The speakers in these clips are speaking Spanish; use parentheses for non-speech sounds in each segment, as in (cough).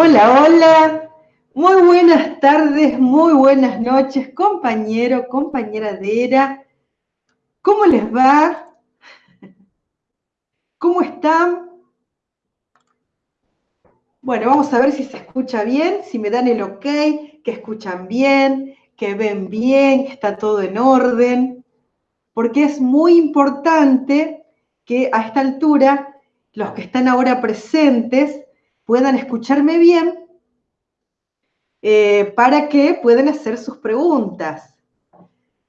Hola, hola. Muy buenas tardes, muy buenas noches, compañero, compañera de Era. ¿Cómo les va? ¿Cómo están? Bueno, vamos a ver si se escucha bien, si me dan el ok, que escuchan bien, que ven bien, que está todo en orden, porque es muy importante que a esta altura los que están ahora presentes puedan escucharme bien eh, para que puedan hacer sus preguntas.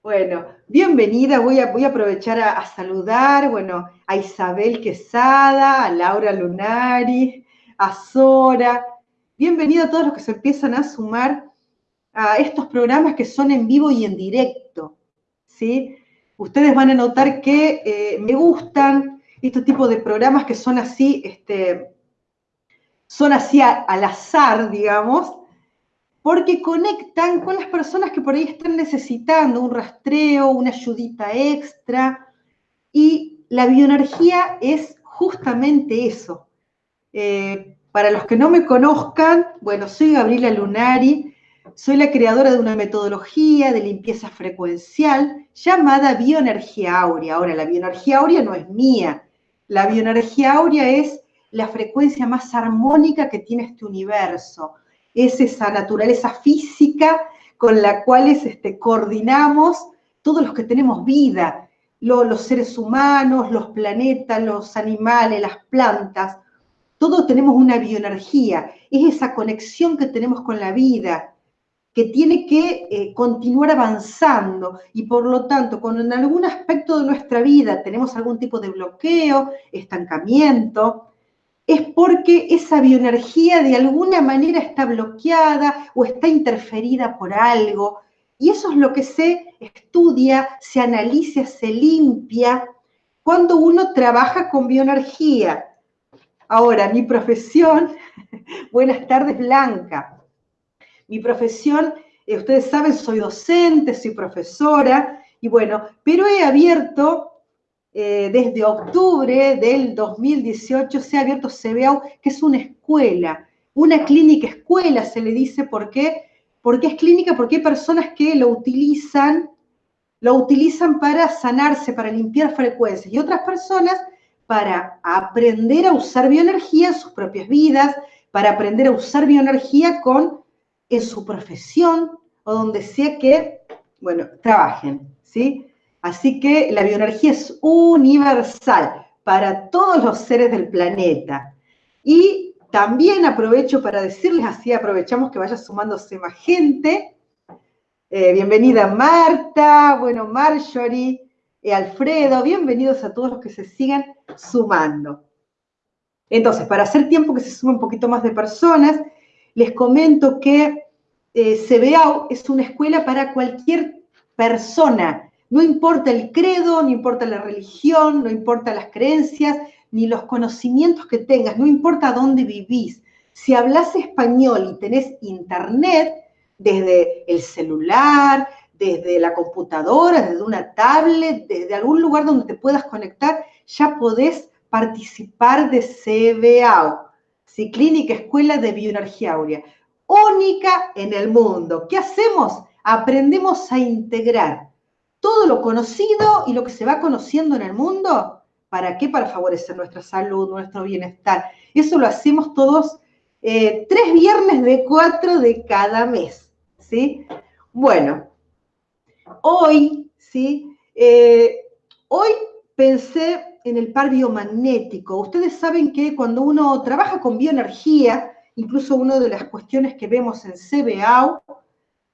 Bueno, bienvenida, voy a, voy a aprovechar a, saludar, bueno, a Isabel Quesada, a Laura Lunari, a Sora. Bienvenido a todos los que se empiezan a sumar a estos programas que son en vivo y en directo, ¿sí? Ustedes van a notar que eh, me gustan este tipo de programas que son así, este, son así al azar, digamos, porque conectan con las personas que por ahí están necesitando un rastreo, una ayudita extra, y la bioenergía es justamente eso. Eh, para los que no me conozcan, bueno, soy Gabriela Lunari, soy la creadora de una metodología de limpieza frecuencial llamada bioenergía áurea. Ahora, la bioenergía áurea no es mía, la bioenergía áurea es la frecuencia más armónica que tiene este universo. Es esa naturaleza física con la cual este, coordinamos todos los que tenemos vida, los seres humanos, los planetas, los animales, las plantas. Todos tenemos una bioenergía. Es esa conexión que tenemos con la vida, que tiene que eh, continuar avanzando y por lo tanto, cuando en algún aspecto de nuestra vida tenemos algún tipo de bloqueo, estancamiento, es porque esa bioenergía de alguna manera está bloqueada o está interferida por algo. Y eso es lo que se estudia, se analiza, se limpia cuando uno trabaja con bioenergía. Ahora, mi profesión, (laughs) buenas tardes Blanca, mi profesión, eh, ustedes saben, soy docente, soy profesora, y bueno, pero he abierto eh, desde octubre del 2018 se ha abierto CBAU, que es una escuela, una clínica escuela se le dice, ¿por qué? Porque es clínica, porque hay personas que lo utilizan, lo utilizan para sanarse, para limpiar frecuencias, y otras personas para aprender a usar bioenergía en sus propias vidas, para aprender a usar bioenergía con, en su profesión o donde sea que, bueno, trabajen, ¿sí? Así que la bioenergía es universal para todos los seres del planeta. Y también aprovecho para decirles, así aprovechamos que vaya sumándose más gente. Eh, bienvenida Marta, bueno, Marjorie, y Alfredo, bienvenidos a todos los que se sigan sumando. Entonces, para hacer tiempo que se sume un poquito más de personas, les comento que eh, CBAU es una escuela para cualquier persona no importa el credo, no importa la religión, no importa las creencias, ni los conocimientos que tengas, no importa dónde vivís. Si hablas español y tenés internet, desde el celular, desde la computadora, desde una tablet, desde algún lugar donde te puedas conectar, ya podés participar de CBAO, ¿sí? Clínica Escuela de Bioenergía Aurea, única en el mundo. ¿Qué hacemos? Aprendemos a integrar todo lo conocido y lo que se va conociendo en el mundo. ¿Para qué? Para favorecer nuestra salud, nuestro bienestar. Eso lo hacemos todos eh, tres viernes de cuatro de cada mes. ¿sí? Bueno, hoy, ¿sí? Eh, hoy pensé en el par biomagnético. Ustedes saben que cuando uno trabaja con bioenergía, incluso una de las cuestiones que vemos en CBAU,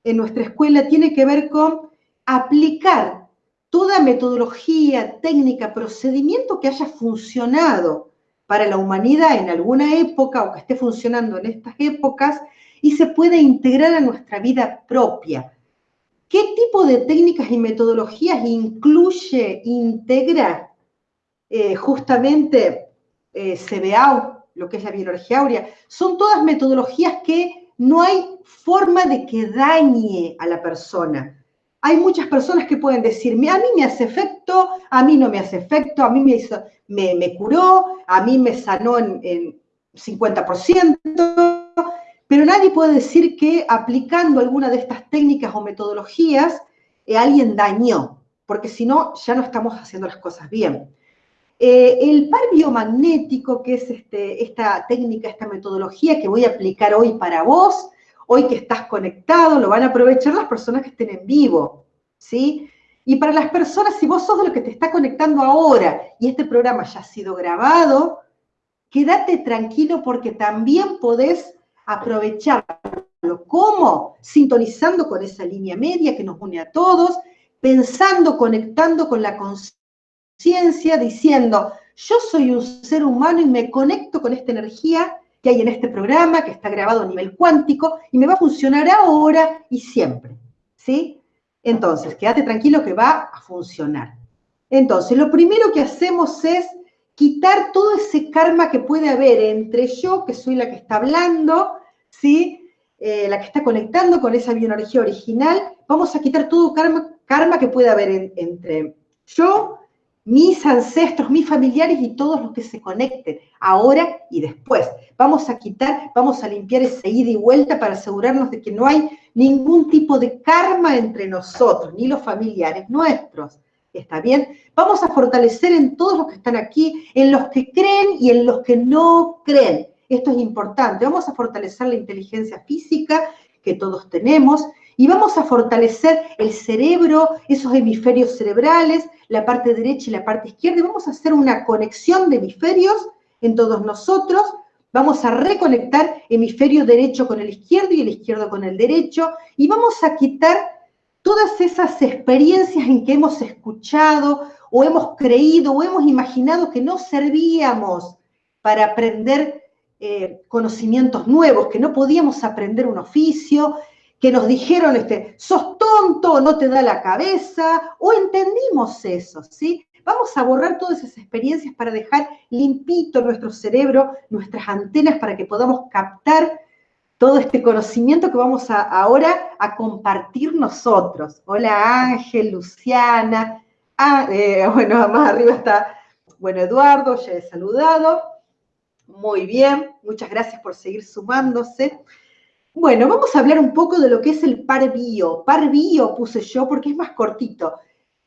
en nuestra escuela, tiene que ver con aplicar toda metodología, técnica, procedimiento que haya funcionado para la humanidad en alguna época o que esté funcionando en estas épocas y se puede integrar a nuestra vida propia. ¿Qué tipo de técnicas y metodologías incluye, integra eh, justamente eh, CBAU, lo que es la biología áurea? Son todas metodologías que no hay forma de que dañe a la persona hay muchas personas que pueden decirme, a mí me hace efecto, a mí no me hace efecto, a mí me, hizo, me, curó, a mí me sanó en, 50%. pero nadie puede decir que aplicando alguna de estas técnicas o metodologías eh, alguien dañó, porque si no, ya no estamos haciendo las cosas bien. Eh, el par biomagnético, que es este, esta técnica, esta metodología que voy a aplicar hoy para vos, hoy que estás conectado, lo van a aprovechar las personas que estén en vivo, ¿sí? Y para las personas, si vos sos de lo que te está conectando ahora y este programa ya ha sido grabado, quédate tranquilo porque también podés aprovecharlo. ¿Cómo? Sintonizando con esa línea media que nos une a todos, pensando, conectando con la conciencia, diciendo, yo soy un ser humano y me conecto con esta energía que hay en este programa, que está grabado a nivel cuántico, y me va a funcionar ahora y siempre. ¿Sí? Entonces, quédate tranquilo que va a funcionar. Entonces, lo primero que hacemos es quitar todo ese karma que puede haber entre yo, que soy la que está hablando, ¿sí? Eh, la que está conectando con esa bioenergía original. Vamos a quitar todo karma, karma que puede haber entre yo, mis ancestros, mis familiares y todos los que se conecten, ahora y después. Vamos a quitar, vamos a limpiar ese ida y vuelta para asegurarnos de que no hay ningún tipo de karma entre nosotros, ni los familiares nuestros. ¿Está bien? Vamos a fortalecer en todos los que están aquí, en los que creen y en los que no creen. Esto es importante. Vamos a fortalecer la inteligencia física que todos tenemos y vamos a fortalecer el cerebro, esos hemisferios cerebrales, la parte derecha y la parte izquierda. Y vamos a hacer una conexión de hemisferios en todos nosotros. Vamos a reconectar hemisferio derecho con el izquierdo y el izquierdo con el derecho. Y vamos a quitar todas esas experiencias en que hemos escuchado o hemos creído o hemos imaginado que no servíamos para aprender eh, conocimientos nuevos, que no podíamos aprender un oficio, que nos dijeron, este, sos tonto, no te da la cabeza, o entendimos eso, ¿sí? Vamos a borrar todas esas experiencias para dejar limpito nuestro cerebro, nuestras antenas, para que podamos captar todo este conocimiento que vamos a, ahora a compartir nosotros. Hola Ángel, Luciana, ah, eh, (laughs) bueno, más arriba está, bueno, Eduardo, ya he saludado. Muy bien, muchas gracias por seguir sumándose. Bueno, vamos a hablar un poco de lo que es el par bio. Par bio puse yo porque es más cortito.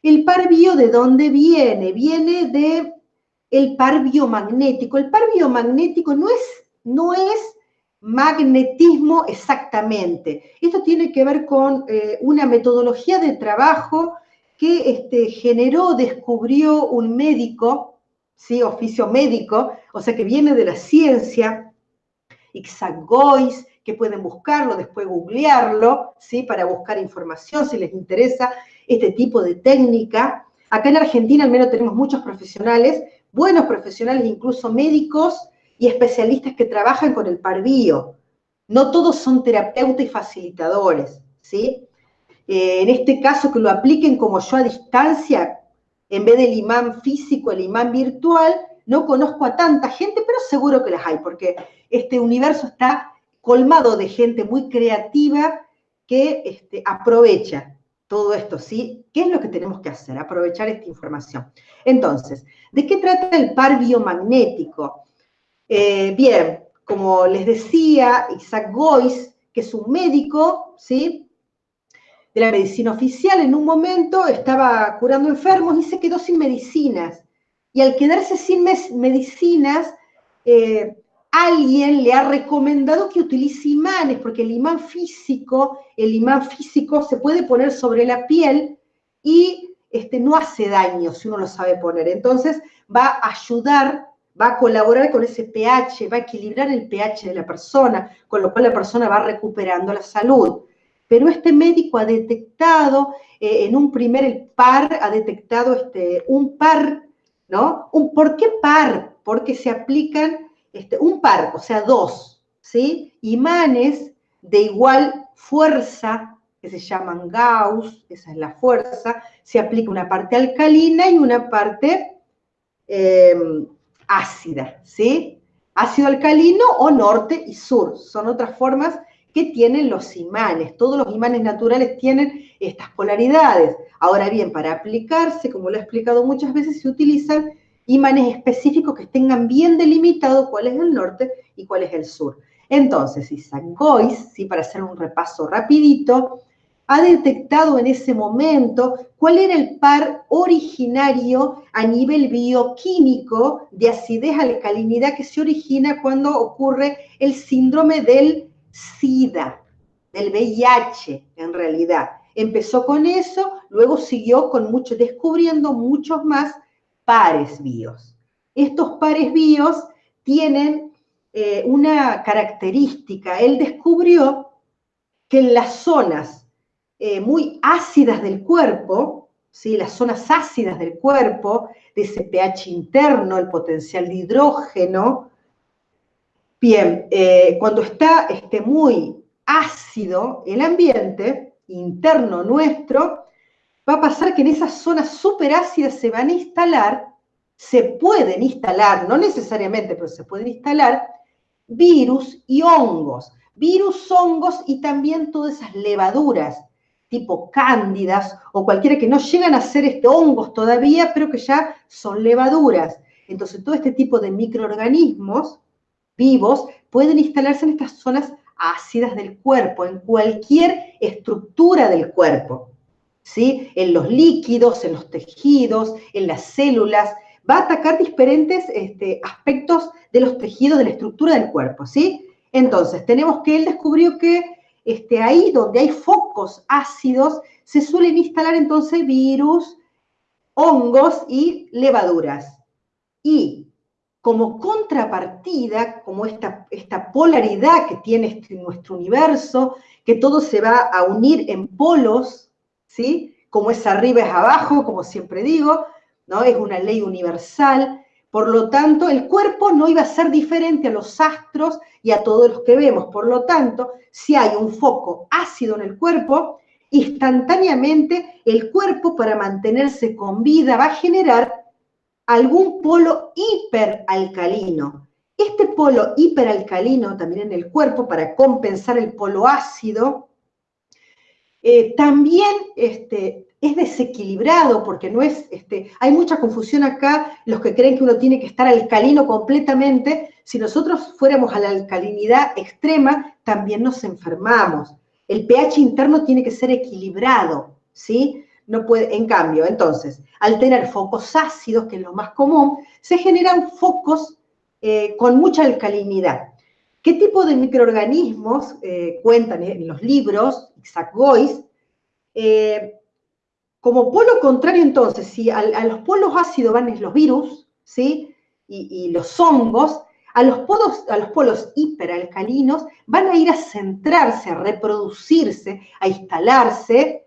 El par bio, ¿de dónde viene? Viene de el par biomagnético. El par biomagnético no es, no es magnetismo exactamente. Esto tiene que ver con eh, una metodología de trabajo que este, generó, descubrió un médico, ¿sí? oficio médico, o sea que viene de la ciencia, Isaac Gois, que pueden buscarlo, después googlearlo, ¿sí? para buscar información si les interesa este tipo de técnica. Acá en Argentina al menos tenemos muchos profesionales, buenos profesionales, incluso médicos, y especialistas que trabajan con el parvío. No todos son terapeutas y facilitadores, ¿sí? Eh, en este caso, que lo apliquen como yo a distancia, en vez del imán físico, el imán virtual, no conozco a tanta gente, pero seguro que las hay, porque este universo está colmado de gente muy creativa que este, aprovecha todo esto, ¿sí? ¿Qué es lo que tenemos que hacer? Aprovechar esta información. Entonces, ¿de qué trata el par biomagnético? Eh, bien, como les decía, Isaac Gois, que es un médico, ¿sí? De la medicina oficial, en un momento estaba curando enfermos y se quedó sin medicinas. Y al quedarse sin medicinas, eh, alguien le ha recomendado que utilice imanes, porque el imán físico, el imán físico se puede poner sobre la piel y este, no hace daño si uno lo sabe poner. Entonces va a ayudar va a colaborar con ese pH, va a equilibrar el pH de la persona, con lo cual la persona va recuperando la salud. Pero este médico ha detectado, eh, en un primer par, ha detectado este, un par, ¿no? Un, ¿Por qué par? Porque se aplican este, un par, o sea, dos, ¿sí? Imanes de igual fuerza, que se llaman Gauss, esa es la fuerza, se aplica una parte alcalina y una parte em, ácida, ¿sí? Ácido alcalino o norte y sur, son otras formas que tienen los imanes. Todos los imanes naturales tienen estas polaridades. Ahora bien, para aplicarse, como lo he explicado muchas veces, se utilizan imanes específicos que tengan bien delimitado cuál es el norte y cuál es el sur. Entonces, Isaac Gois, ¿sí? para hacer un repaso rapidito, ha detectado en ese momento cuál era el par originario a nivel bioquímico de acidez-alcalinidad que se origina cuando ocurre el síndrome del SIDA, del VIH en realidad. Empezó con eso, luego siguió con mucho, descubriendo muchos más pares bios. Estos pares bios tienen eh, una característica. Él descubrió que en las zonas eh, muy ácidas del cuerpo, ¿sí? las zonas ácidas del cuerpo, de ese pH interno, el potencial de hidrógeno. Bien, eh, cuando está este, muy ácido el ambiente interno nuestro, va a pasar que en esas zonas superácidas se van a instalar, se pueden instalar, no necesariamente, pero se pueden instalar virus y hongos. Virus, hongos y también todas esas levaduras tipo cándidas o cualquiera que no llegan a ser este, hongos todavía, pero que ya son levaduras. Entonces, todo este tipo de microorganismos vivos pueden instalarse en estas zonas ácidas del cuerpo, en cualquier estructura del cuerpo, ¿sí? En los líquidos, en los tejidos, en las células, va a atacar diferentes este, aspectos de los tejidos, de la estructura del cuerpo, ¿sí? Entonces, tenemos que él descubrió que este, ahí donde hay focos ácidos, se suelen instalar entonces virus, hongos y levaduras. Y como contrapartida, como esta, polaridad que tiene este, nuestro universo, que todo se va a unir en polos, ¿sí? Como es arriba es abajo, como siempre digo, ¿no? Es una ley universal. Por lo tanto, el cuerpo no iba a ser diferente a los astros y a todos los que vemos. Por lo tanto, si hay un foco ácido en el cuerpo, instantáneamente el cuerpo para mantenerse con vida va a generar algún polo hiperalcalino. Este polo hiperalcalino también en el cuerpo, para compensar el polo ácido, eh, también este, es desequilibrado porque no es, este, hay mucha confusión acá, los que creen que uno tiene que estar alcalino completamente, si nosotros fuéramos a la alcalinidad extrema, también nos enfermamos. El pH interno tiene que ser equilibrado, ¿sí? No puede, en cambio, entonces, al tener focos ácidos, que es lo más común, se generan focos eh, con mucha alcalinidad. ¿Qué tipo de microorganismos eh, cuentan en los libros, Gois? Eh, como polo contrario, entonces, si a, los polos ácidos van los virus, ¿sí? Y, los hongos, a los, polos, a los polos hiperalcalinos van a ir a centrarse, a reproducirse, a instalarse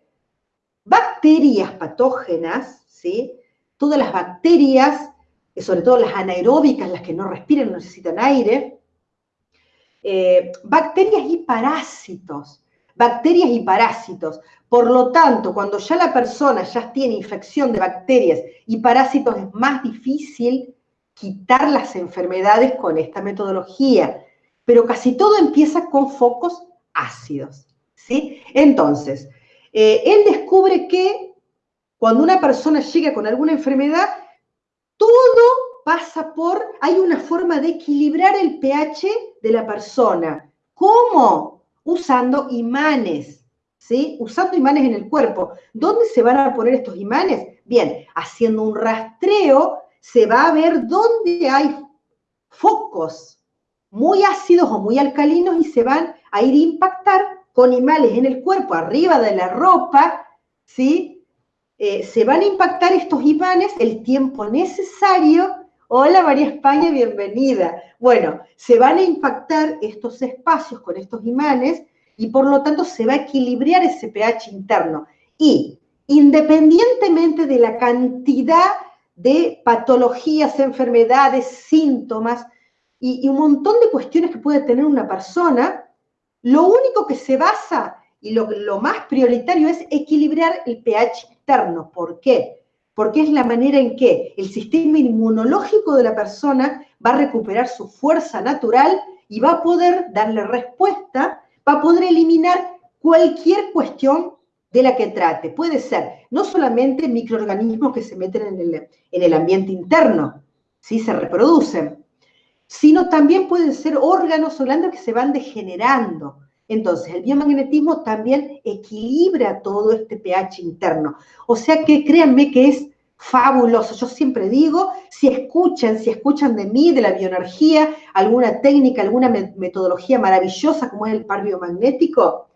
bacterias patógenas, ¿sí? Todas las bacterias, sobre todo las anaeróbicas, las que no respiran, no necesitan aire, eh, bacterias y parásitos, bacterias y parásitos. Por lo tanto, cuando ya la persona ya tiene infección de bacterias y parásitos, es más difícil quitar las enfermedades con esta metodología. Pero casi todo empieza con focos ácidos. ¿sí? Entonces, eh, él descubre que cuando una persona llega con alguna enfermedad, todo pasa por, hay una forma de equilibrar el pH de la persona. ¿Cómo? Usando imanes, ¿sí? Usando imanes en el cuerpo. ¿Dónde se van a poner estos imanes? Bien, haciendo un rastreo se va a ver dónde hay focos muy ácidos o muy alcalinos y se van a ir a impactar con imanes en el cuerpo, arriba de la ropa, ¿sí? Eh, se van a impactar estos imanes el tiempo necesario Hola María España, bienvenida. Bueno, se van a impactar estos espacios con estos imanes y por lo tanto se va a equilibrar ese pH interno. Y independientemente de la cantidad de patologías, enfermedades, síntomas y, un montón de cuestiones que puede tener una persona, lo único que se basa y lo, lo más prioritario es equilibrar el pH interno. ¿Por qué? Porque es la manera en que el sistema inmunológico de la persona va a recuperar su fuerza natural y va a poder darle respuesta, va a poder eliminar cualquier cuestión de la que trate. Puede ser no solamente microorganismos que se meten en el, ambiente interno, ¿sí? se reproducen, sino también pueden ser órganos o glándulas que se van degenerando. Entonces, el biomagnetismo también equilibra todo este pH interno. O sea que créanme que es fabuloso. Yo siempre digo, si escuchan, si escuchan de mí, de la bioenergía, alguna técnica, alguna metodología maravillosa como es el par biomagnético,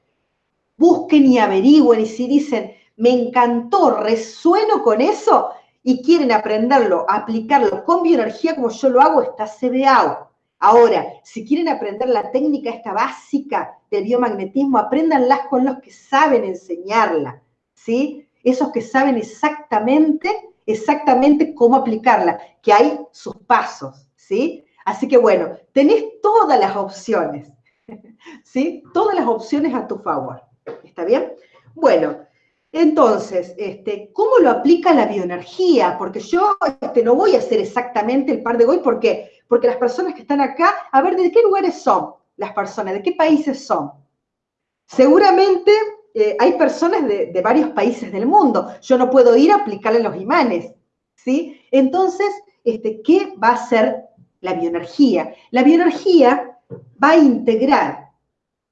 busquen y averigüen y si dicen, me encantó, resueno con eso y quieren aprenderlo, aplicarlo con bioenergía como yo lo hago, está CBAO. Ahora, si quieren aprender la técnica esta básica del biomagnetismo, apréndanlas con los que saben enseñarla, ¿sí? Esos que saben exactamente exactamente cómo aplicarla, que hay sus pasos, ¿sí? Así que bueno, tenés todas las opciones, (laughs) ¿sí? Todas las opciones a tu favor, ¿está bien? Bueno, entonces, este, ¿cómo lo aplica la bioenergía? Porque yo este, no voy a hacer exactamente el par de hoy, ¿por qué? Porque las personas que están acá, a ver, ¿de qué lugares son las personas? ¿De qué países son? Seguramente eh, hay personas de, varios países del mundo. Yo no puedo ir a aplicarle los imanes, ¿sí? Entonces, este, ¿qué va a hacer la bioenergía? La bioenergía va a integrar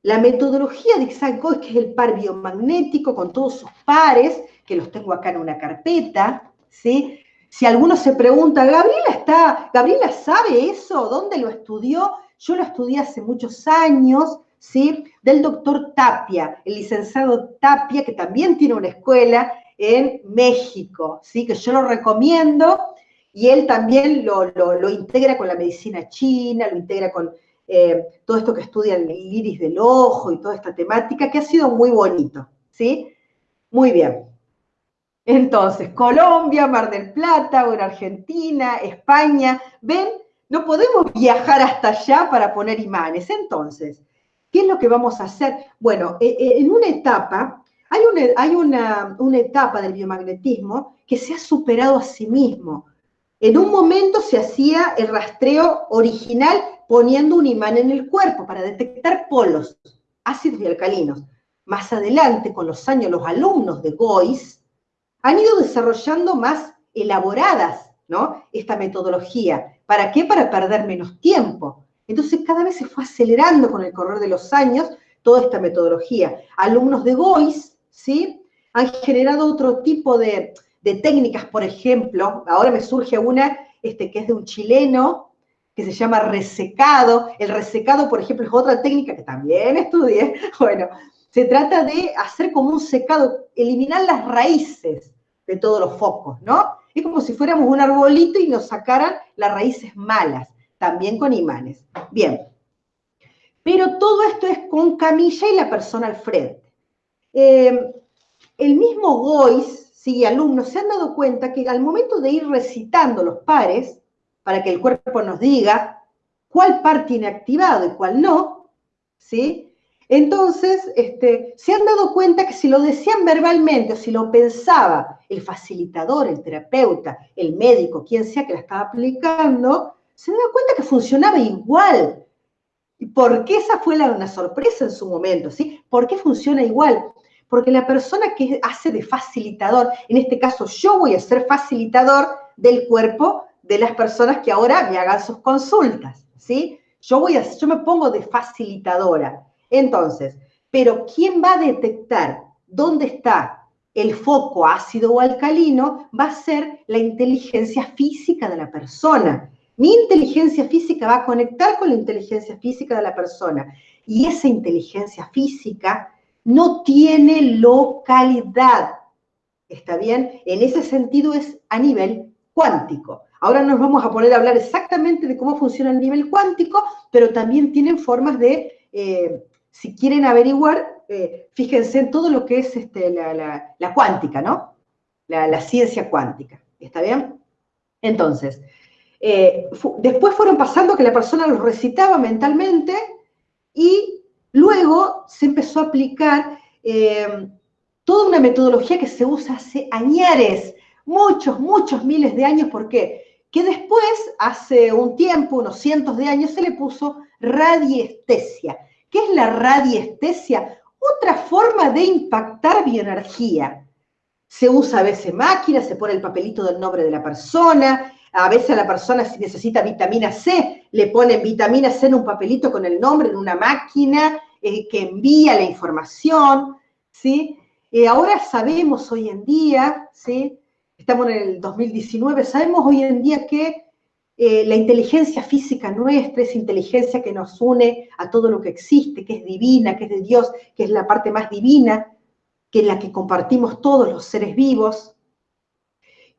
la metodología de Xancoy, que es el par biomagnético con todos sus pares, que los tengo acá en una carpeta, ¿sí? Si alguno se pregunta, ¿Gabriela está, Gabriela sabe eso? ¿Dónde lo estudió? Yo lo estudié hace muchos años, ¿sí? Del doctor Tapia, el licenciado Tapia, que también tiene una escuela en México, ¿sí? Que yo lo recomiendo y él también lo, integra con la medicina china, lo integra con eh, todo esto que estudia el iris del ojo y toda esta temática, que ha sido muy bonito, ¿sí? Muy bien. Entonces, Colombia, Mar del Plata, o en Argentina, España, ven, no podemos viajar hasta allá para poner imanes. Entonces, ¿Qué es lo que vamos a hacer? Bueno, e, e, en una etapa, hay, una, hay una, etapa del biomagnetismo que se ha superado a sí mismo. En un momento se hacía el rastreo original poniendo un imán en el cuerpo para detectar polos, ácidos y alcalinos. Más adelante, con los años, los alumnos de GOIS han ido desarrollando más elaboradas ¿no? esta metodología. ¿Para qué? Para perder menos tiempo. Entonces cada vez se fue acelerando con el correr de los años toda esta metodología. Alumnos de GOIS, ¿sí? Han generado otro tipo de, técnicas, por ejemplo, ahora me surge una este, que es de un chileno, que se llama resecado. El resecado, por ejemplo, es otra técnica que también estudié. (laughs) Bueno, se trata de hacer como un secado, eliminar las raíces de todos los focos, ¿no? Es como si fuéramos un arbolito y nos sacaran las raíces malas también con imanes. Bien, pero todo esto es con camilla y la persona al frente. Eh, el mismo Gois, sí, alumnos, se han dado cuenta que al momento de ir recitando los pares, para que el cuerpo nos diga cuál par tiene activado y cuál no, ¿sí? Entonces, este, se han dado cuenta que si lo decían verbalmente si lo pensaba el facilitador, el terapeuta, el médico, quien sea que la estaba aplicando, se da cuenta que funcionaba igual. ¿Y por qué esa fue la, una sorpresa en su momento? ¿sí? ¿Por qué funciona igual? Porque la persona que hace de facilitador, en este caso yo voy a ser facilitador del cuerpo de las personas que ahora me hagan sus consultas, ¿sí? Yo, voy a, yo me pongo de facilitadora. Entonces, pero ¿quién va a detectar dónde está el foco ácido o alcalino? Va a ser la inteligencia física de la persona. Mi inteligencia física va a conectar con la inteligencia física de la persona. Y esa inteligencia física no tiene localidad. ¿Está bien? En ese sentido es a nivel cuántico. Ahora nos vamos a poner a hablar exactamente de cómo funciona el nivel cuántico, pero también tienen formas de, eh, si quieren averiguar, eh, fíjense en todo lo que es este, la, cuántica, ¿no? La, ciencia cuántica. ¿Está bien? Entonces, eh, después fueron pasando que la persona los recitaba mentalmente y luego se empezó a aplicar eh, toda una metodología que se usa hace añares, muchos, muchos miles de años. ¿Por qué? Que después, hace un tiempo, unos cientos de años, se le puso radiestesia. ¿Qué es la radiestesia? Otra forma de impactar bioenergía. Se usa a veces máquina, se pone el papelito del nombre de la persona, A veces a la persona si necesita vitamina C, le ponen vitamina C en un papelito con el nombre, en una máquina eh, que envía la información, ¿sí? Y ahora sabemos hoy en día, ¿sí? Estamos en el 2019, sabemos hoy en día que eh, la inteligencia física nuestra, esa inteligencia que nos une a todo lo que existe, que es divina, que es de Dios, que es la parte más divina, que es la que compartimos todos los seres vivos,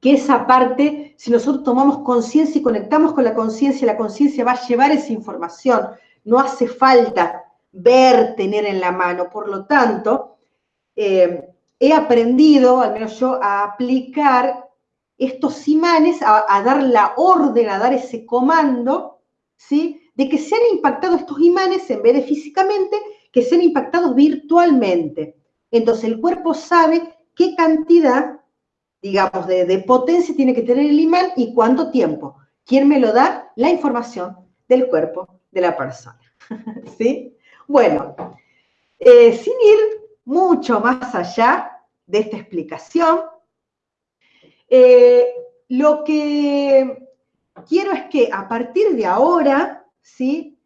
que esa parte, si nosotros tomamos conciencia y conectamos con la conciencia, la conciencia va a llevar esa información, no hace falta ver, tener en la mano, por lo tanto, eh, he aprendido, al menos yo, a aplicar estos imanes a, dar la orden, a dar ese comando, ¿sí? De que sean impactados estos imanes en vez de físicamente, que sean impactados virtualmente. Entonces el cuerpo sabe qué cantidad, digamos, de, de potencia tiene que tener el imán y cuánto tiempo. ¿Quién me lo da? La información del cuerpo de la persona. (laughs) ¿Sí? Bueno, eh, sin ir mucho más allá de esta explicación, eh, lo que quiero es que a partir de ahora, ¿sí?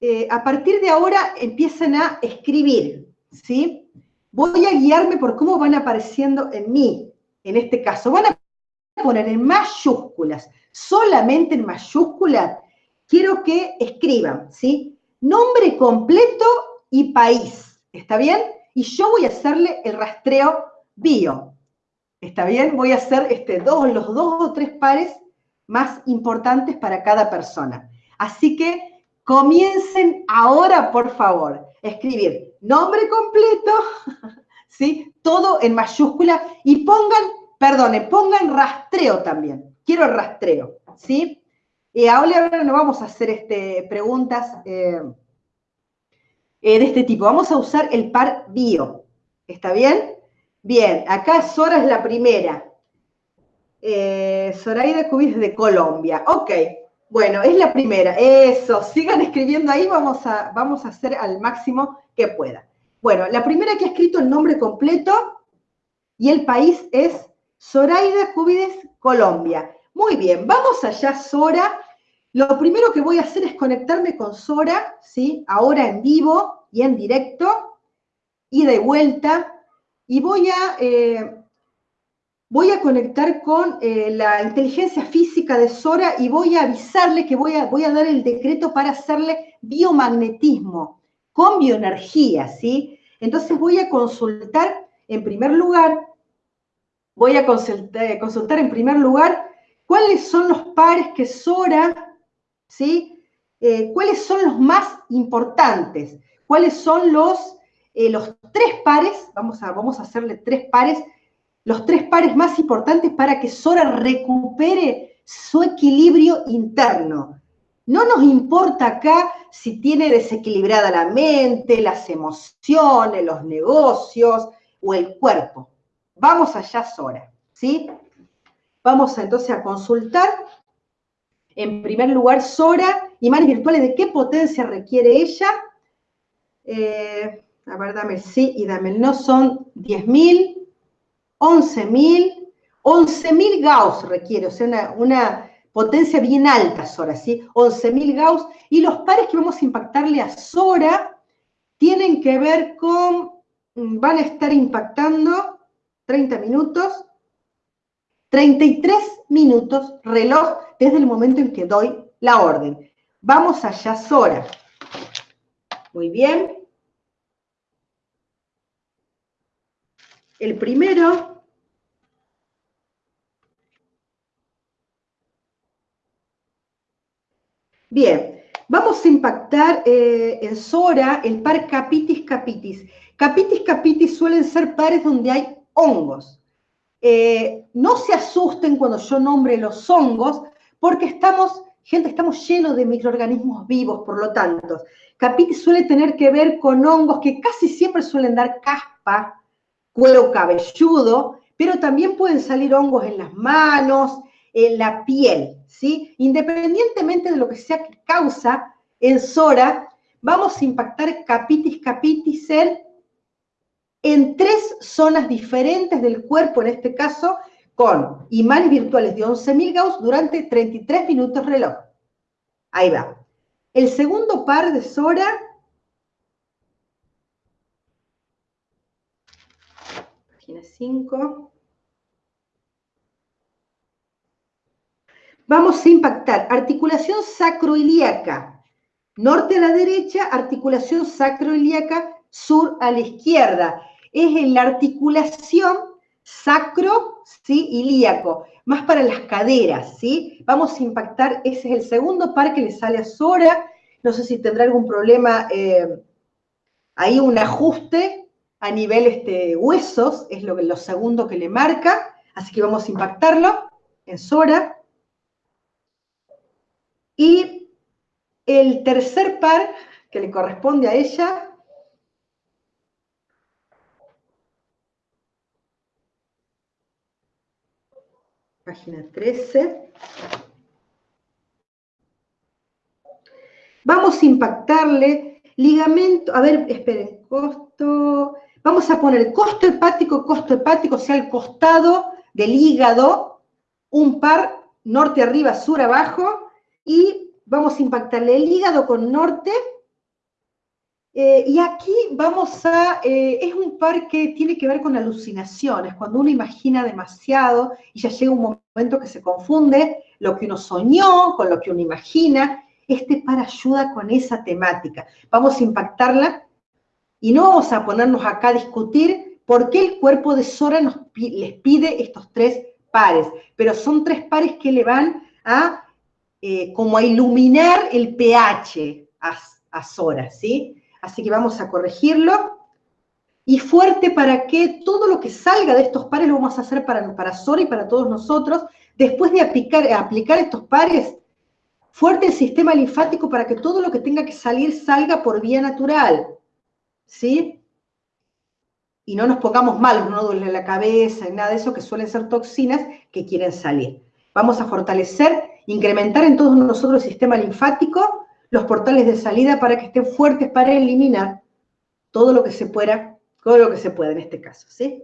Eh, a partir de ahora empiezan a escribir, ¿sí? Voy a guiarme por cómo van apareciendo en mí, en este caso. Van a poner en mayúsculas, solamente en mayúsculas, quiero que escriban, ¿sí? Nombre completo y país, ¿está bien? Y yo voy a hacerle el rastreo bio, ¿Está bien? Voy a hacer este, dos, los dos o tres pares más importantes para cada persona. Así que comiencen ahora, por favor, escribir nombre completo, (laughs) ¿sí? Todo en mayúscula y pongan, perdone, pongan rastreo también. Quiero rastreo, ¿sí? Y ahora no vamos a hacer este, preguntas eh, eh, de este tipo. Vamos a usar el par bio. ¿Está bien? Bien, acá Sora es la primera. Eh, Zoraida de Colombia. Ok, bueno, es la primera. Eso, sigan escribiendo ahí, vamos a, vamos a hacer al máximo que pueda. Bueno, la primera que ha escrito el nombre completo y el país es Zoraida Cubides, Colombia. Muy bien, vamos allá, Sora. Lo primero que voy a hacer es conectarme con Sora, ¿sí? Ahora en vivo y en directo, y de vuelta y voy a, eh, voy a conectar con eh, la inteligencia física de Sora y voy a avisarle que voy a, voy a dar el decreto para hacerle biomagnetismo con bioenergía, ¿sí? Entonces voy a consultar en primer lugar, voy a consultar, consultar en primer lugar cuáles son los pares que Sora, ¿sí? Eh, cuáles son los más importantes, cuáles son los eh, los tres pares, vamos a, vamos a hacerle tres pares, los tres pares más importantes para que Sora recupere su equilibrio interno. No nos importa acá si tiene desequilibrada la mente, las emociones, los negocios o el cuerpo. Vamos allá, Sora, ¿sí? Vamos entonces a consultar. En primer lugar, Sora, imanes virtuales, ¿de qué potencia requiere ella? Eh, a ver, dame el sí y dame el no, son 10.000, 11.000, 11.000 Gauss requiere, o sea, una, potencia bien alta Sora, ¿sí? 11.000 Gauss. Y los pares que vamos a impactarle a Sora tienen que ver con, van a estar impactando 30 minutos, 33 minutos reloj desde el momento en que doy la orden. Vamos allá, Sora. Muy bien. El primero Bien, vamos a impactar eh, en Sora el par Capitis Capitis. Capitis Capitis suelen ser pares donde hay hongos. Eh, no se asusten cuando yo nombre los hongos, porque estamos, gente, estamos llenos de microorganismos vivos, por lo tanto. Capitis suele tener que ver con hongos que casi siempre suelen dar caspa, cuero cabelludo, pero también pueden salir hongos en las manos, en la piel, ¿sí? Independientemente de lo que sea que causa en Sora, vamos a impactar capitis capitis en, en tres zonas diferentes del cuerpo, en este caso, con imanes virtuales de 11.000 Gauss durante 33 minutos reloj. Ahí va. El segundo par de Sora página 5. Vamos a impactar articulación sacroilíaca, norte a la derecha, articulación sacroilíaca, sur a la izquierda. Es en la articulación sacro, ilíaco, más para las caderas, ¿sí? Vamos a impactar, ese es el segundo par que le sale a Sora, no sé si tendrá algún problema, eh, ahí un ajuste a nivel este, huesos, es lo, lo segundo que le marca, así que vamos a impactarlo en Sora. Y el tercer par que le corresponde a ella página 13. Vamos a impactarle ligamento, a ver, esperen, costo, vamos a poner costo hepático, costo hepático, o sea, el costado del hígado, un par norte arriba, sur abajo, y vamos a impactarle el hígado con norte. Eh, y aquí vamos a, eh, es un par que tiene que ver con alucinaciones, cuando uno imagina demasiado y ya llega un momento que se confunde lo que uno soñó con lo que uno imagina. Este par ayuda con esa temática. Vamos a impactarla y no vamos a ponernos acá a discutir por qué el cuerpo de Sora nos, les pide estos tres pares, pero son tres pares que le van a eh, como a iluminar el pH a, Sora, ¿sí? Así que vamos a corregirlo. Y fuerte para que todo lo que salga de estos pares lo vamos a hacer para, para Sora y para todos nosotros. Después de aplicar, aplicar estos pares, fuerte el sistema linfático para que todo lo que tenga que salir salga por vía natural, ¿sí? Y no nos pongamos malos, no duele la cabeza, y nada de eso, que suelen ser toxinas que quieren salir. Vamos a fortalecer incrementar en todos nosotros el sistema linfático, los portales de salida para que estén fuertes para eliminar todo lo que se pueda, todo lo que se pueda en este caso, ¿sí?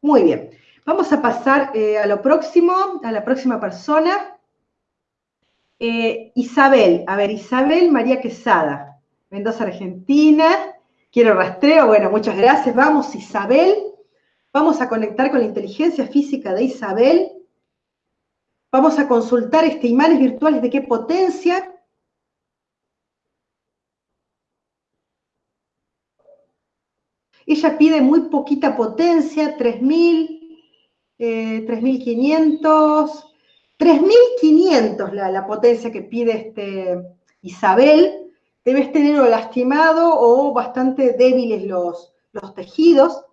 Muy bien. Vamos a pasar eh, a lo próximo, a la próxima persona. Eh, Isabel, a ver, Isabel María Quesada, Mendoza, Argentina. Quiero rastreo, bueno, muchas gracias. Vamos, Isabel. Vamos a conectar con la inteligencia física de Isabel Vamos a consultar este imanes virtuales de qué potencia. Ella pide muy poquita potencia, 3000, 3500, 3500 la, la potencia que pide este Isabel. Debes tenerlo lastimado o bastante débiles los, los tejidos.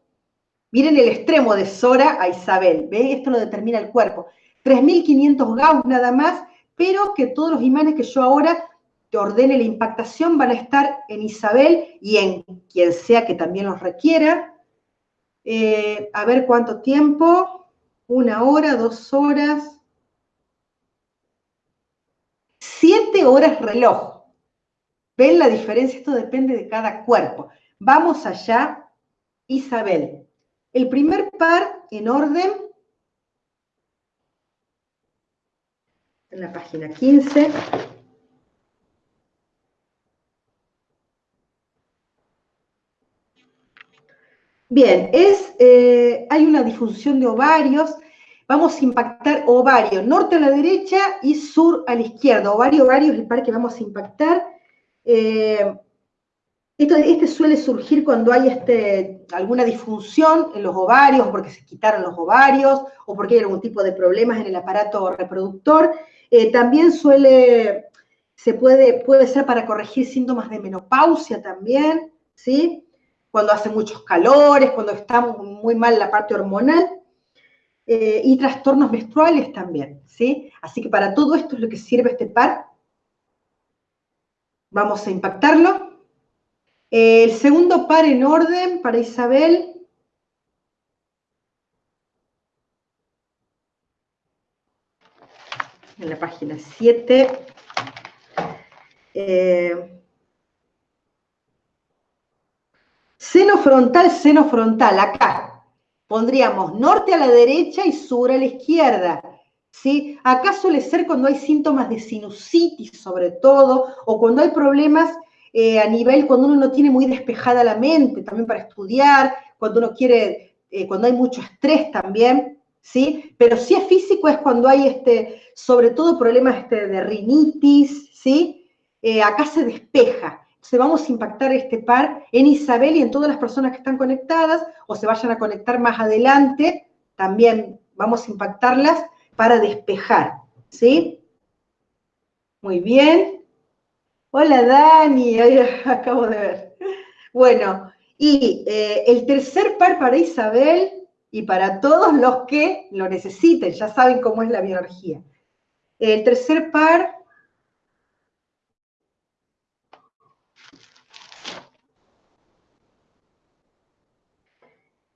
Miren el extremo de Sora a Isabel, ¿ve? Esto lo determina el cuerpo. 3.500 Gauss nada más, pero que todos los imanes que yo ahora te ordene la impactación van a estar en Isabel y en quien sea que también los requiera. Eh, a ver cuánto tiempo, una hora, dos horas, siete horas reloj. ¿Ven la diferencia? Esto depende de cada cuerpo. Vamos allá, Isabel. El primer par en orden en la página 15. Bien, es, eh, hay una difusión de ovarios. Vamos a impactar ovario, norte a la derecha y sur a la izquierda. Ovario, ovario es el par que vamos a impactar. Eh, este suele surgir cuando hay este, alguna disfunción en los ovarios, porque se quitaron los ovarios, o porque hay algún tipo de problemas en el aparato reproductor. Eh, también suele, se puede, puede ser para corregir síntomas de menopausia también, ¿sí? Cuando hace muchos calores, cuando está muy mal la parte hormonal. Eh, y trastornos menstruales también, ¿sí? Así que para todo esto es lo que sirve este par. Vamos a impactarlo. El segundo par en orden para Isabel en la página 7. Eh, seno frontal, seno frontal, acá. pondríamos norte a la derecha y sur a la izquierda. ¿Sí? Acá suele ser cuando hay síntomas de sinusitis sobre todo, o cuando hay problemas eh, a nivel, cuando uno no tiene muy despejada la mente, también para estudiar, cuando uno quiere, eh, cuando hay mucho estrés también, ¿sí? Pero si es físico es cuando hay, este, sobre todo problemas este, de rinitis, ¿sí? Eh, acá se despeja. Entonces vamos a impactar este par en Isabel y en todas las personas que están conectadas, o se vayan a conectar más adelante, también vamos a impactarlas para despejar, ¿sí? Muy bien. Hola Dani, (laughs) acabo de ver. Bueno, y eh, el tercer par para Isabel y para todos los que lo necesiten, ya saben cómo es la bioenergía. El tercer par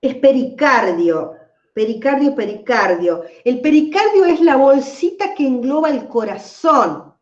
es pericardio, pericardio, pericardio. El pericardio es la bolsita que engloba el corazón.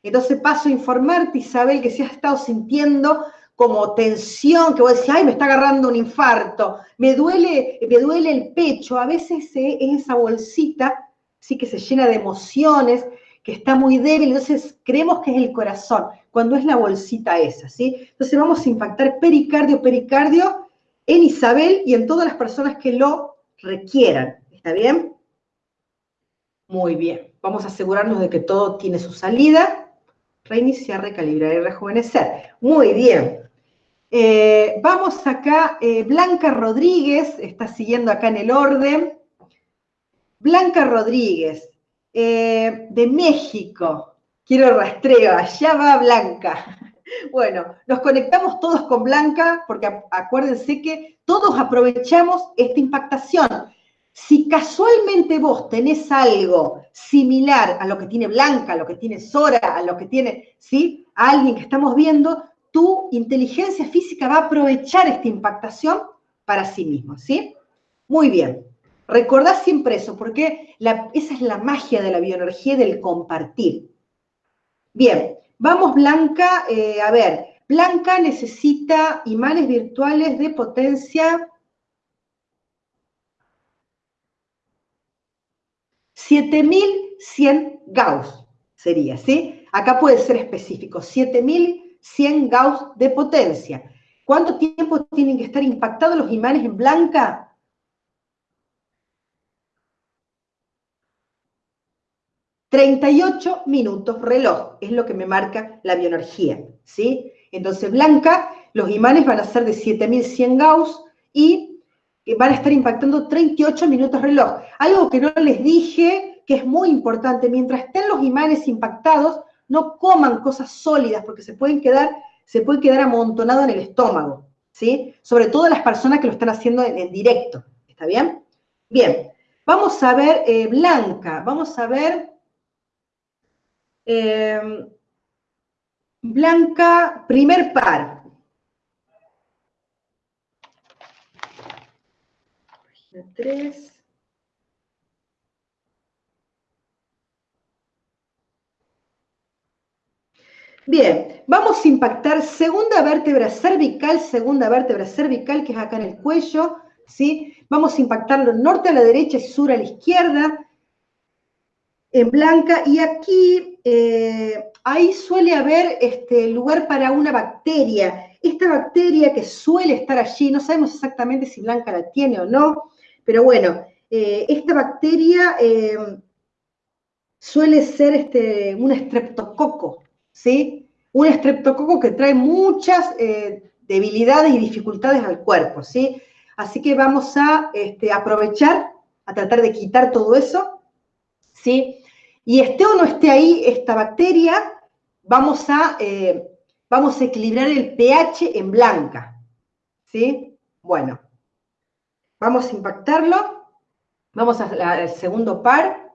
Entonces paso a informarte, Isabel, que si has estado sintiendo como tensión, que vos decís, ay, me está agarrando un infarto, me duele, me duele el pecho, a veces es esa bolsita, sí que se llena de emociones, que está muy débil, entonces creemos que es el corazón, cuando es la bolsita esa, ¿sí? Entonces vamos a impactar pericardio, pericardio en Isabel y en todas las personas que lo requieran, ¿está bien? Muy bien, vamos a asegurarnos de que todo tiene su salida reiniciar, recalibrar y rejuvenecer. Muy bien. Eh, vamos acá, eh, Blanca Rodríguez, está siguiendo acá en el orden. Blanca Rodríguez, eh, de México. Quiero rastreo, allá va Blanca. Bueno, nos conectamos todos con Blanca porque acuérdense que todos aprovechamos esta impactación. Si casualmente vos tenés algo similar a lo que tiene Blanca, a lo que tiene Sora, a lo que tiene, ¿sí? A alguien que estamos viendo, tu inteligencia física va a aprovechar esta impactación para sí mismo, ¿sí? Muy bien. Recordá siempre eso, porque esa es la magia de la bioenergía y del compartir. Bien, vamos Blanca, eh, a ver, Blanca necesita imanes virtuales de potencia 7100 Gauss sería, ¿sí? Acá puede ser específico, 7100 Gauss de potencia. ¿Cuánto tiempo tienen que estar impactados los imanes en blanca? ...38 minutos reloj, es lo que me marca la bioenergía, ¿sí? Entonces, blanca, los imanes van a ser de 7100 Gauss y van a estar impactando 38 minutos reloj. Algo que no les dije, que es muy importante, mientras estén los imanes impactados, no coman cosas sólidas porque se pueden quedar, se puede quedar amontonado en el estómago, ¿sí? Sobre todo las personas que lo están haciendo en, directo, ¿está bien? Bien, vamos a ver eh, Blanca, vamos a ver eh, Blanca, primer par, 3. Bien, vamos a impactar segunda vértebra cervical, segunda vértebra cervical, que es acá en el cuello, ¿sí? Vamos a impactarlo norte a la derecha y sur a la izquierda, en blanca, y aquí, eh, ahí suele haber este, lugar para una bacteria. Esta bacteria que suele estar allí, no sabemos exactamente si blanca la tiene o no, pero bueno, eh, esta bacteria eh, suele ser este, un estreptococo, ¿sí? Un estreptococo que trae muchas eh, debilidades y dificultades al cuerpo, ¿sí? Así que vamos a este, aprovechar, a tratar de quitar todo eso, ¿sí? Y esté o no esté ahí esta bacteria, vamos a, vamos a equilibrar el pH en blanca, ¿sí? Bueno, Vamos a impactarlo. Vamos al segundo par.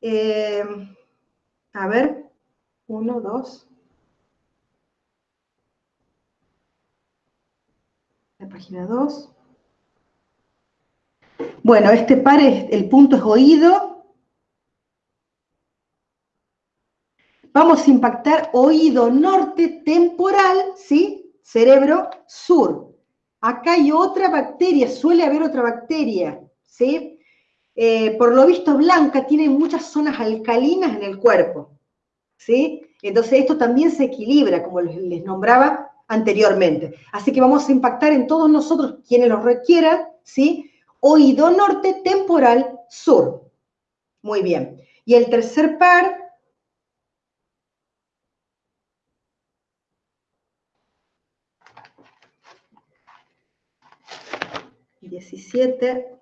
Eh, a ver, uno, dos. La página dos. Bueno, este par, es, el punto es oído. Vamos a impactar oído norte temporal, ¿sí? Cerebro sur. Acá hay otra bacteria, suele haber otra bacteria, ¿sí? Eh, por lo visto, Blanca tiene muchas zonas alcalinas en el cuerpo, ¿sí? Entonces esto también se equilibra, como les nombraba anteriormente. Así que vamos a impactar en todos nosotros, quienes lo requieran, ¿sí? Oído norte, temporal, sur. Muy bien. Y el tercer par 17.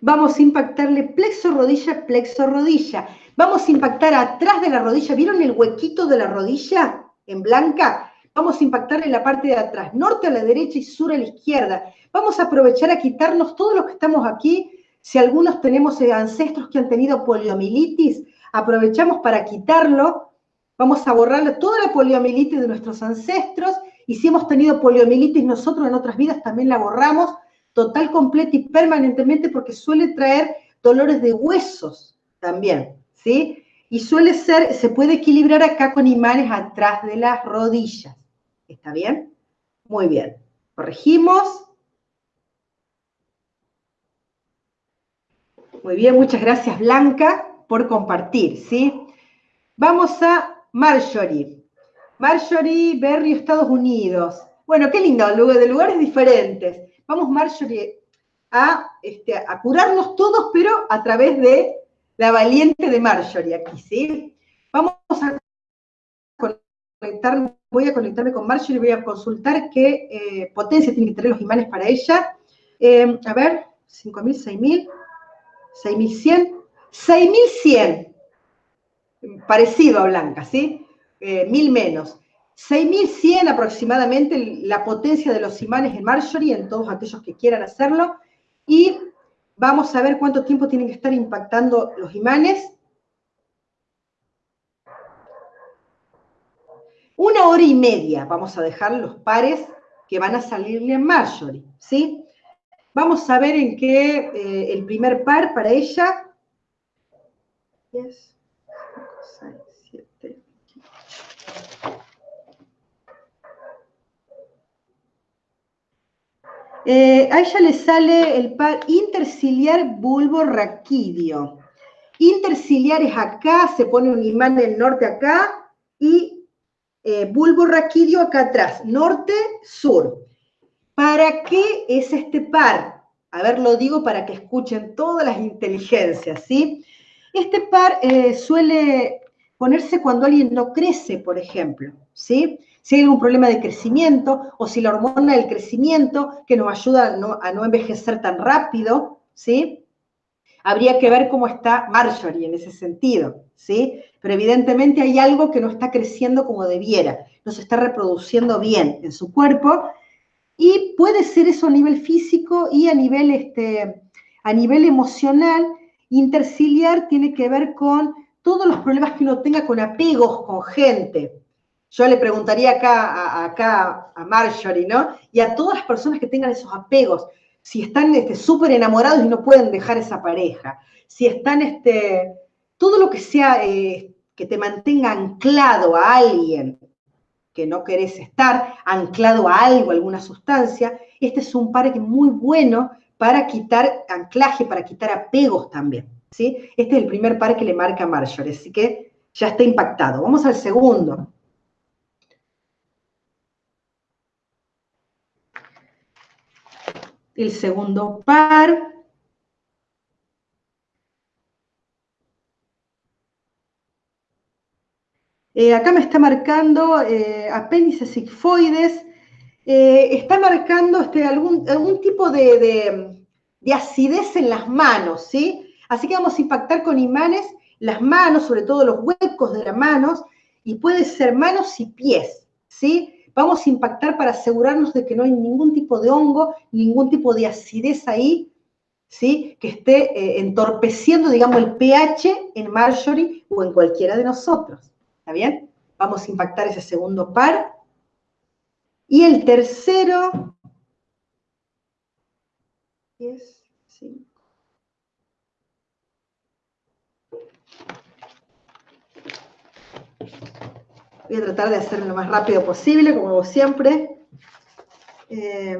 Vamos a impactarle plexo rodilla, plexo rodilla. Vamos a impactar atrás de la rodilla. ¿Vieron el huequito de la rodilla en blanca? Vamos a impactar en la parte de atrás, norte a la derecha y sur a la izquierda. Vamos a aprovechar a quitarnos todos los que estamos aquí. Si algunos tenemos ancestros que han tenido poliomielitis, aprovechamos para quitarlo Vamos a borrar toda la poliomielitis de nuestros ancestros y si hemos tenido poliomielitis nosotros en otras vidas también la borramos total, completa y permanentemente porque suele traer dolores de huesos también, ¿sí? Y suele ser, se puede equilibrar acá con imanes atrás de las rodillas. ¿Está bien? Muy bien. Corregimos. Muy bien, muchas gracias Blanca por compartir, ¿sí? Vamos a Marjorie. Marjorie, Berry, Estados Unidos. Bueno, qué lindo, de lugares diferentes. Vamos, Marjorie, a, este, a curarnos todos, pero a través de la valiente de Marjorie aquí, ¿sí? Vamos a conectar, voy a conectarme con Marjorie, voy a consultar qué eh, potencia tienen que tener los imanes para ella. Eh, a ver, 5.000, 6.000, 6.100, 6.100 parecido a Blanca, ¿sí? Eh, mil menos. 6.100 aproximadamente la potencia de los imanes en Marjorie, en todos aquellos que quieran hacerlo. Y vamos a ver cuánto tiempo tienen que estar impactando los imanes. Una hora y media vamos a dejar los pares que van a salirle en Marjorie, ¿sí? Vamos a ver en qué eh, el primer par para ella. Eh, a ella le sale el par interciliar bulbo raquídeo. Interciliar es acá, se pone un imán del norte acá y eh, bulbo raquídeo acá atrás, norte, sur. ¿Para qué es este par? A ver, lo digo para que escuchen todas las inteligencias, ¿sí? Este par eh, suele ponerse cuando alguien no crece, por ejemplo, ¿sí? Si hay algún problema de crecimiento o si la hormona del crecimiento que nos ayuda a no, envejecer tan rápido, ¿sí? Habría que ver cómo está Marjorie en ese sentido, ¿sí? Pero evidentemente hay algo que no está creciendo como debiera, no se está reproduciendo bien en su cuerpo y puede ser eso a nivel físico y a nivel, este, a nivel emocional. Interciliar tiene que ver con todos los problemas que uno tenga con apegos con gente. Yo le preguntaría acá, a, a Marjorie, ¿no? Y a todas las personas que tengan esos apegos, si están este, súper enamorados y no pueden dejar esa pareja, si están, este, todo lo que sea eh, que te mantenga anclado a alguien que no querés estar, anclado a algo, alguna sustancia, este es un par que es muy bueno para quitar anclaje, para quitar apegos también. Este es el primer par que le marca Marjorie, así que ya está impactado. Vamos al segundo. El segundo par. Eh, acá me está marcando eh, sigfoides. Eh, está marcando este, algún, tipo de acidez en las manos, ¿sí? Así que vamos a impactar con imanes las manos, sobre todo los huecos de las manos, y puede ser manos y pies, ¿sí? Vamos a impactar para asegurarnos de que no hay ningún tipo de hongo, ningún tipo de acidez ahí, ¿sí? Que esté eh, entorpeciendo, digamos, el pH en Marjorie o en cualquiera de nosotros, ¿está bien? Vamos a impactar ese segundo par. Y el tercero es, sí. Voy a tratar de hacerlo lo más rápido posible, como hago siempre. Eh,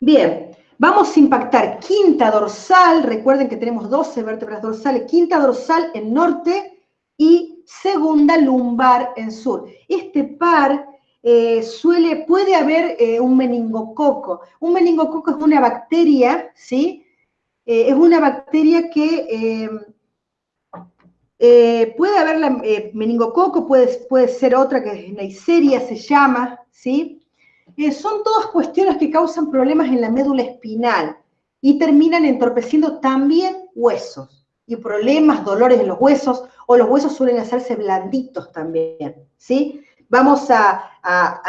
Bien, vamos a impactar quinta dorsal, recuerden que tenemos 12 vértebras dorsales, quinta dorsal en norte y segunda lumbar en sur. Este par eh, suele, puede haber eh, un meningococo. Un meningococo es una bacteria, ¿sí? Eh, es una bacteria que puede haber la, meningococo, puede, puede ser otra que es Neisseria se llama, ¿sí? Son todas cuestiones que causan problemas en la médula espinal y terminan entorpeciendo también huesos y problemas, dolores en los huesos, o los huesos suelen hacerse blanditos también, ¿sí? Vamos a,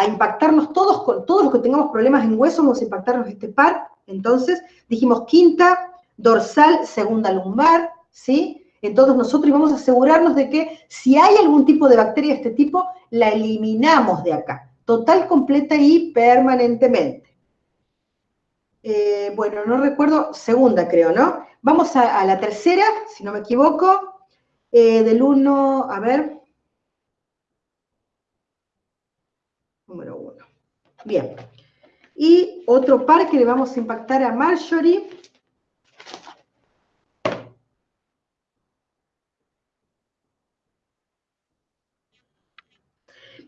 impactarnos todos, con todos los que tengamos problemas en huesos, vamos a impactarnos este par. Entonces, dijimos quinta, dorsal, segunda lumbar, ¿sí? Entonces nosotros vamos a asegurarnos de que si hay algún tipo de bacteria de este tipo, la eliminamos de acá total, completa y permanentemente. Eh, bueno, no recuerdo, segunda creo, ¿no? Vamos a, la tercera, si no me equivoco, eh, del 1, a ver. Número 1. Bien. Y otro par que le vamos a impactar a Marjorie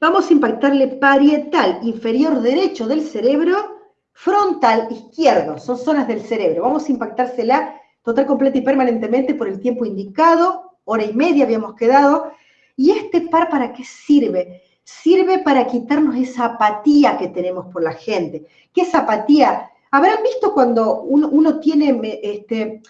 vamos a impactarle parietal inferior derecho del cerebro, frontal izquierdo, son zonas del cerebro. Vamos a impactársela total, completa y permanentemente por el tiempo indicado, hora y media habíamos quedado. ¿Y este par para qué sirve? Sirve para quitarnos esa apatía que tenemos por la gente. ¿Qué es apatía? Habrán visto cuando uno, tiene este,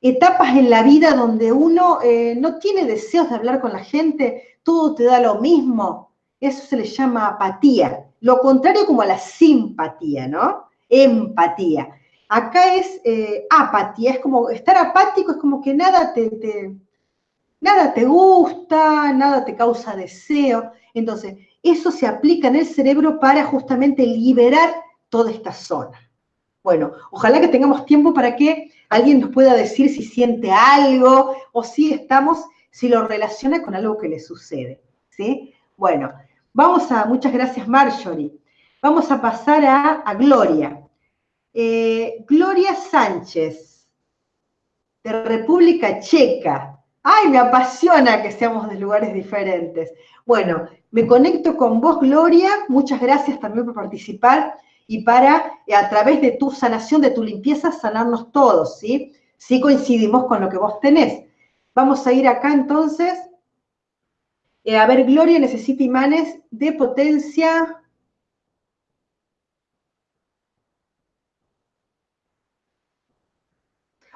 etapas en la vida donde uno eh, no tiene deseos de hablar con la gente, todo te da lo mismo, eso se le llama apatía. Lo contrario como a la simpatía, ¿no? Empatía. Acá es eh, apatía, es como estar apático, es como que nada te, nada te gusta, nada te causa deseo. Entonces, eso se aplica en el cerebro para justamente liberar toda esta zona. Bueno, ojalá que tengamos tiempo para que alguien nos pueda decir si siente algo o si estamos, si lo relaciona con algo que le sucede. ¿sí? Bueno, Vamos a, muchas gracias Marjorie. Vamos a pasar a, Gloria. Eh, Gloria Sánchez, de República Checa. Ay, me apasiona que seamos de lugares diferentes. Bueno, me conecto con vos, Gloria. Muchas gracias también por participar y para, eh, a través de tu sanación, de tu limpieza, sanarnos todos, ¿sí? Sí coincidimos con lo que vos tenés. Vamos a ir acá entonces eh, a ver, Gloria necesita imanes de potencia.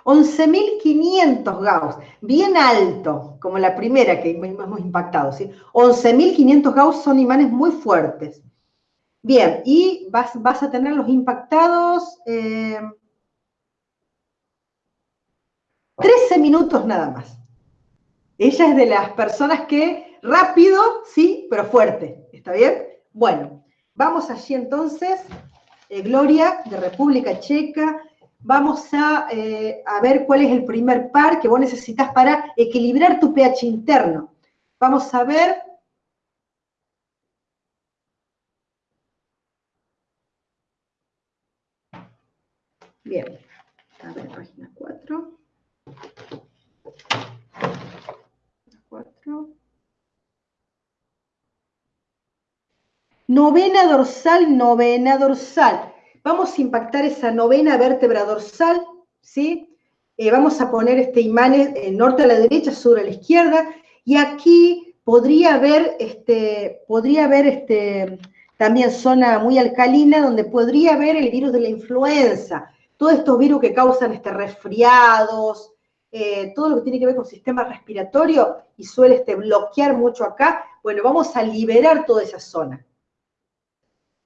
$11.500 Gauss, bien alto, como la primera que hemos impactado, ¿sí? 11.500 Gauss son imanes muy fuertes. Bien, y vas, a tener los impactados 13 eh, minutos nada más. Ella es de las personas que Rápido, sí, pero fuerte. ¿Está bien? Bueno, vamos allí entonces. Eh, Gloria, de República Checa. Vamos a, eh, a, ver cuál es el primer par que vos necesitas para equilibrar tu pH interno. Vamos a ver. Bien. A ver, página Novena dorsal, novena dorsal. Vamos a impactar esa novena vértebra dorsal, ¿sí? Eh, vamos a poner este imán en norte a la derecha, sur a la izquierda, y aquí podría haber, este, podría haber este, también zona muy alcalina donde podría haber el virus de la influenza, todos estos virus que causan este, resfriados, eh, todo lo que tiene que ver con sistema respiratorio y suele este, bloquear mucho acá, bueno, vamos a liberar toda esa zona.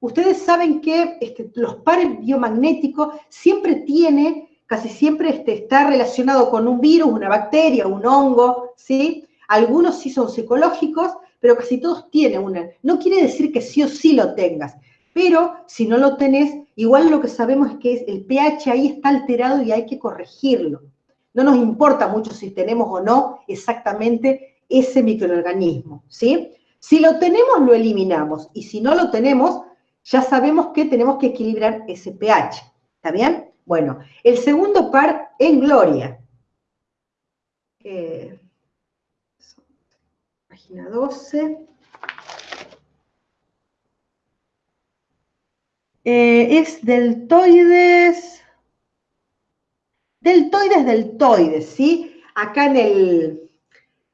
Ustedes saben que este, los pares biomagnéticos siempre tiene, casi siempre este, está relacionado con un virus, una bacteria, un hongo, ¿sí? Algunos sí son psicológicos, pero casi todos tienen una. No quiere decir que sí o sí lo tengas, pero si no lo tenés, igual lo que sabemos es que el pH ahí está alterado y hay que corregirlo. No nos importa mucho si tenemos o no exactamente ese microorganismo, ¿sí? Si lo tenemos, lo eliminamos, y si no lo tenemos, ya sabemos que tenemos que equilibrar ese pH, ¿está bien? Bueno, el segundo par en Gloria. Página 12. Eh, es deltoides, deltoides, deltoides, ¿sí? Acá en, el,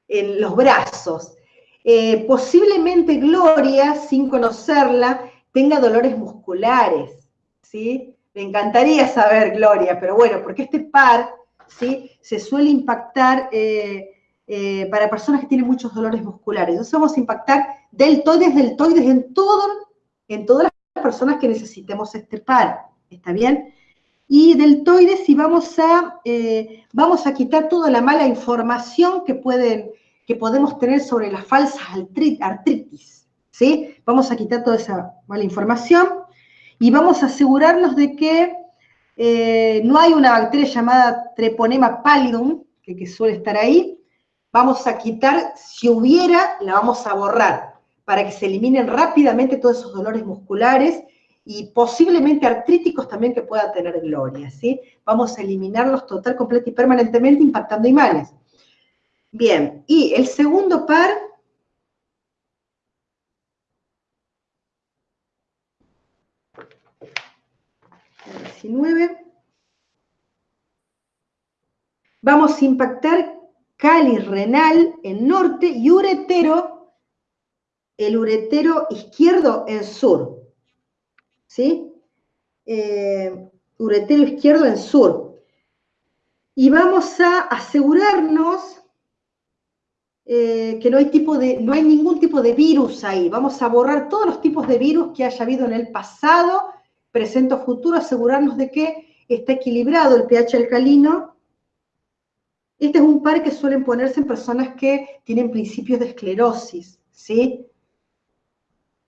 en los brazos. Eh, posiblemente Gloria, sin conocerla, tenga dolores musculares, ¿sí? Me encantaría saber, Gloria, pero bueno, porque este par, ¿sí? Se suele impactar eh, para personas que tienen muchos dolores musculares. Entonces vamos a impactar deltoides, deltoides en todo, en todas las personas que necesitemos este par, ¿está bien? Y deltoides si vamos a, eh, vamos a quitar toda la mala información que, pueden, que podemos tener sobre las falsas artritis, ¿sí? Vamos a quitar toda esa mala información y vamos a asegurarnos de que eh, no hay una bacteria llamada Treponema pallidum, que, suele estar ahí. Vamos a quitar, si hubiera, la vamos a borrar para que se eliminen rápidamente todos esos dolores musculares y posiblemente artríticos también que pueda tener Gloria, ¿sí? Vamos a eliminarlos total, completo y permanentemente impactando imanes. Bien, y el segundo par... Vamos a impactar cáliz renal en norte y uretero el uretero izquierdo en sur. ¿Sí? Eh, uretero izquierdo en sur. Y vamos a asegurarnos eh, que no hay, tipo de, no hay ningún tipo de virus ahí. Vamos a borrar todos los tipos de virus que haya habido en el pasado, presente o futuro, asegurarnos de que está equilibrado el pH alcalino. Este es un par que suelen ponerse en personas que tienen principios de esclerosis, ¿sí?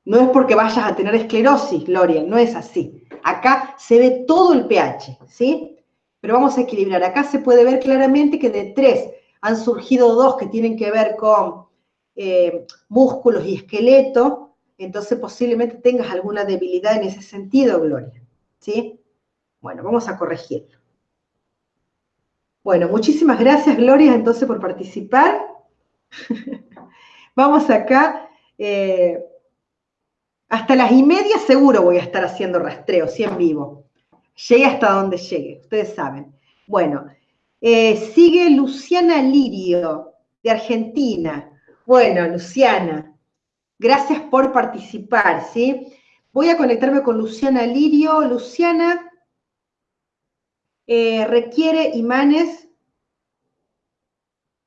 No es porque vayas a tener esclerosis, Gloria, no es así. Acá se ve todo el pH, ¿sí? Pero vamos a equilibrar. Acá se puede ver claramente que de tres han surgido dos que tienen que ver con eh, músculos y esqueleto, entonces posiblemente tengas alguna debilidad en ese sentido, Gloria, ¿sí? Bueno, vamos a corregirlo. Bueno, muchísimas gracias, Gloria, entonces por participar. (laughs) vamos acá. Eh, hasta las y media seguro voy a estar haciendo rastreo, sí en vivo. Llegue hasta donde llegue, ustedes saben. Bueno, eh, sigue Luciana Lirio, de Argentina. Bueno, Luciana, gracias por participar, ¿sí? Voy a conectarme con Luciana Lirio. Luciana eh, requiere imanes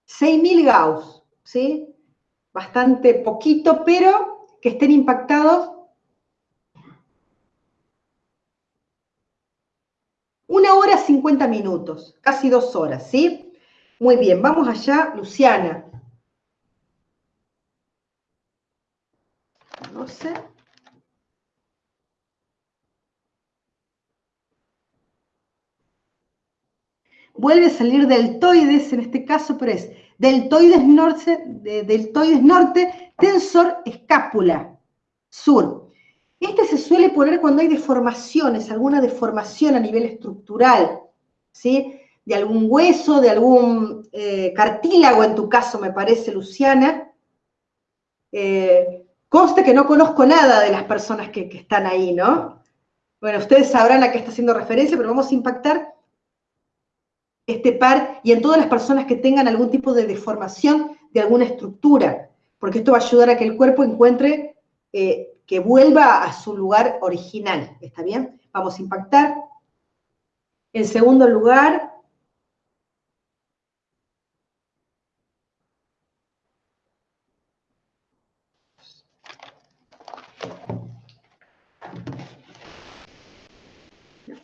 6.000 Gauss, ¿sí? Bastante poquito, pero que estén impactados una hora 50 minutos, casi dos horas, ¿sí? Muy bien, vamos allá, Luciana. Vuelve a salir deltoides, en este caso, pero es deltoides norte, deltoides norte, tensor escápula, sur. Este se suele poner cuando hay deformaciones, alguna deformación a nivel estructural, ¿sí? De algún hueso, de algún eh, cartílago, en tu caso, me parece, Luciana. Eh, conste que no conozco nada de las personas que, están ahí, ¿no? Bueno, ustedes sabrán a qué está haciendo referencia, pero vamos a impactar este par y en todas las personas que tengan algún tipo de deformación de alguna estructura, porque esto va a ayudar a que el cuerpo encuentre, eh, que vuelva a su lugar original, ¿está bien? Vamos a impactar. En segundo lugar,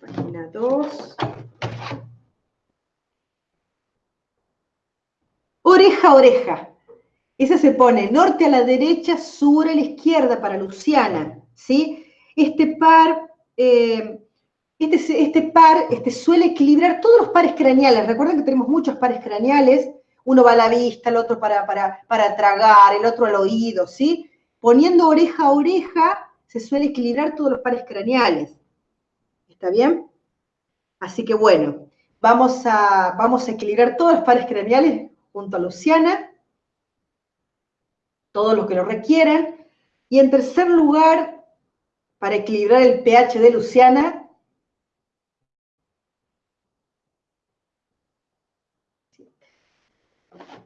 la página 2. oreja a oreja. Ese se pone norte a la derecha, sur a la izquierda para Luciana, ¿sí? este par, eh, este, este, par este, suele equilibrar todos los pares craneales. Recuerden que tenemos muchos pares craneales, uno va a la vista, el otro para, para, para tragar, el otro al oído, ¿sí? Poniendo oreja a oreja, se suele equilibrar todos los pares craneales. ¿Está bien? Así que bueno, vamos a, vamos a equilibrar todos los pares craneales junto a Luciana, todos los que lo requieran. Y en tercer lugar, para equilibrar el pH de Luciana,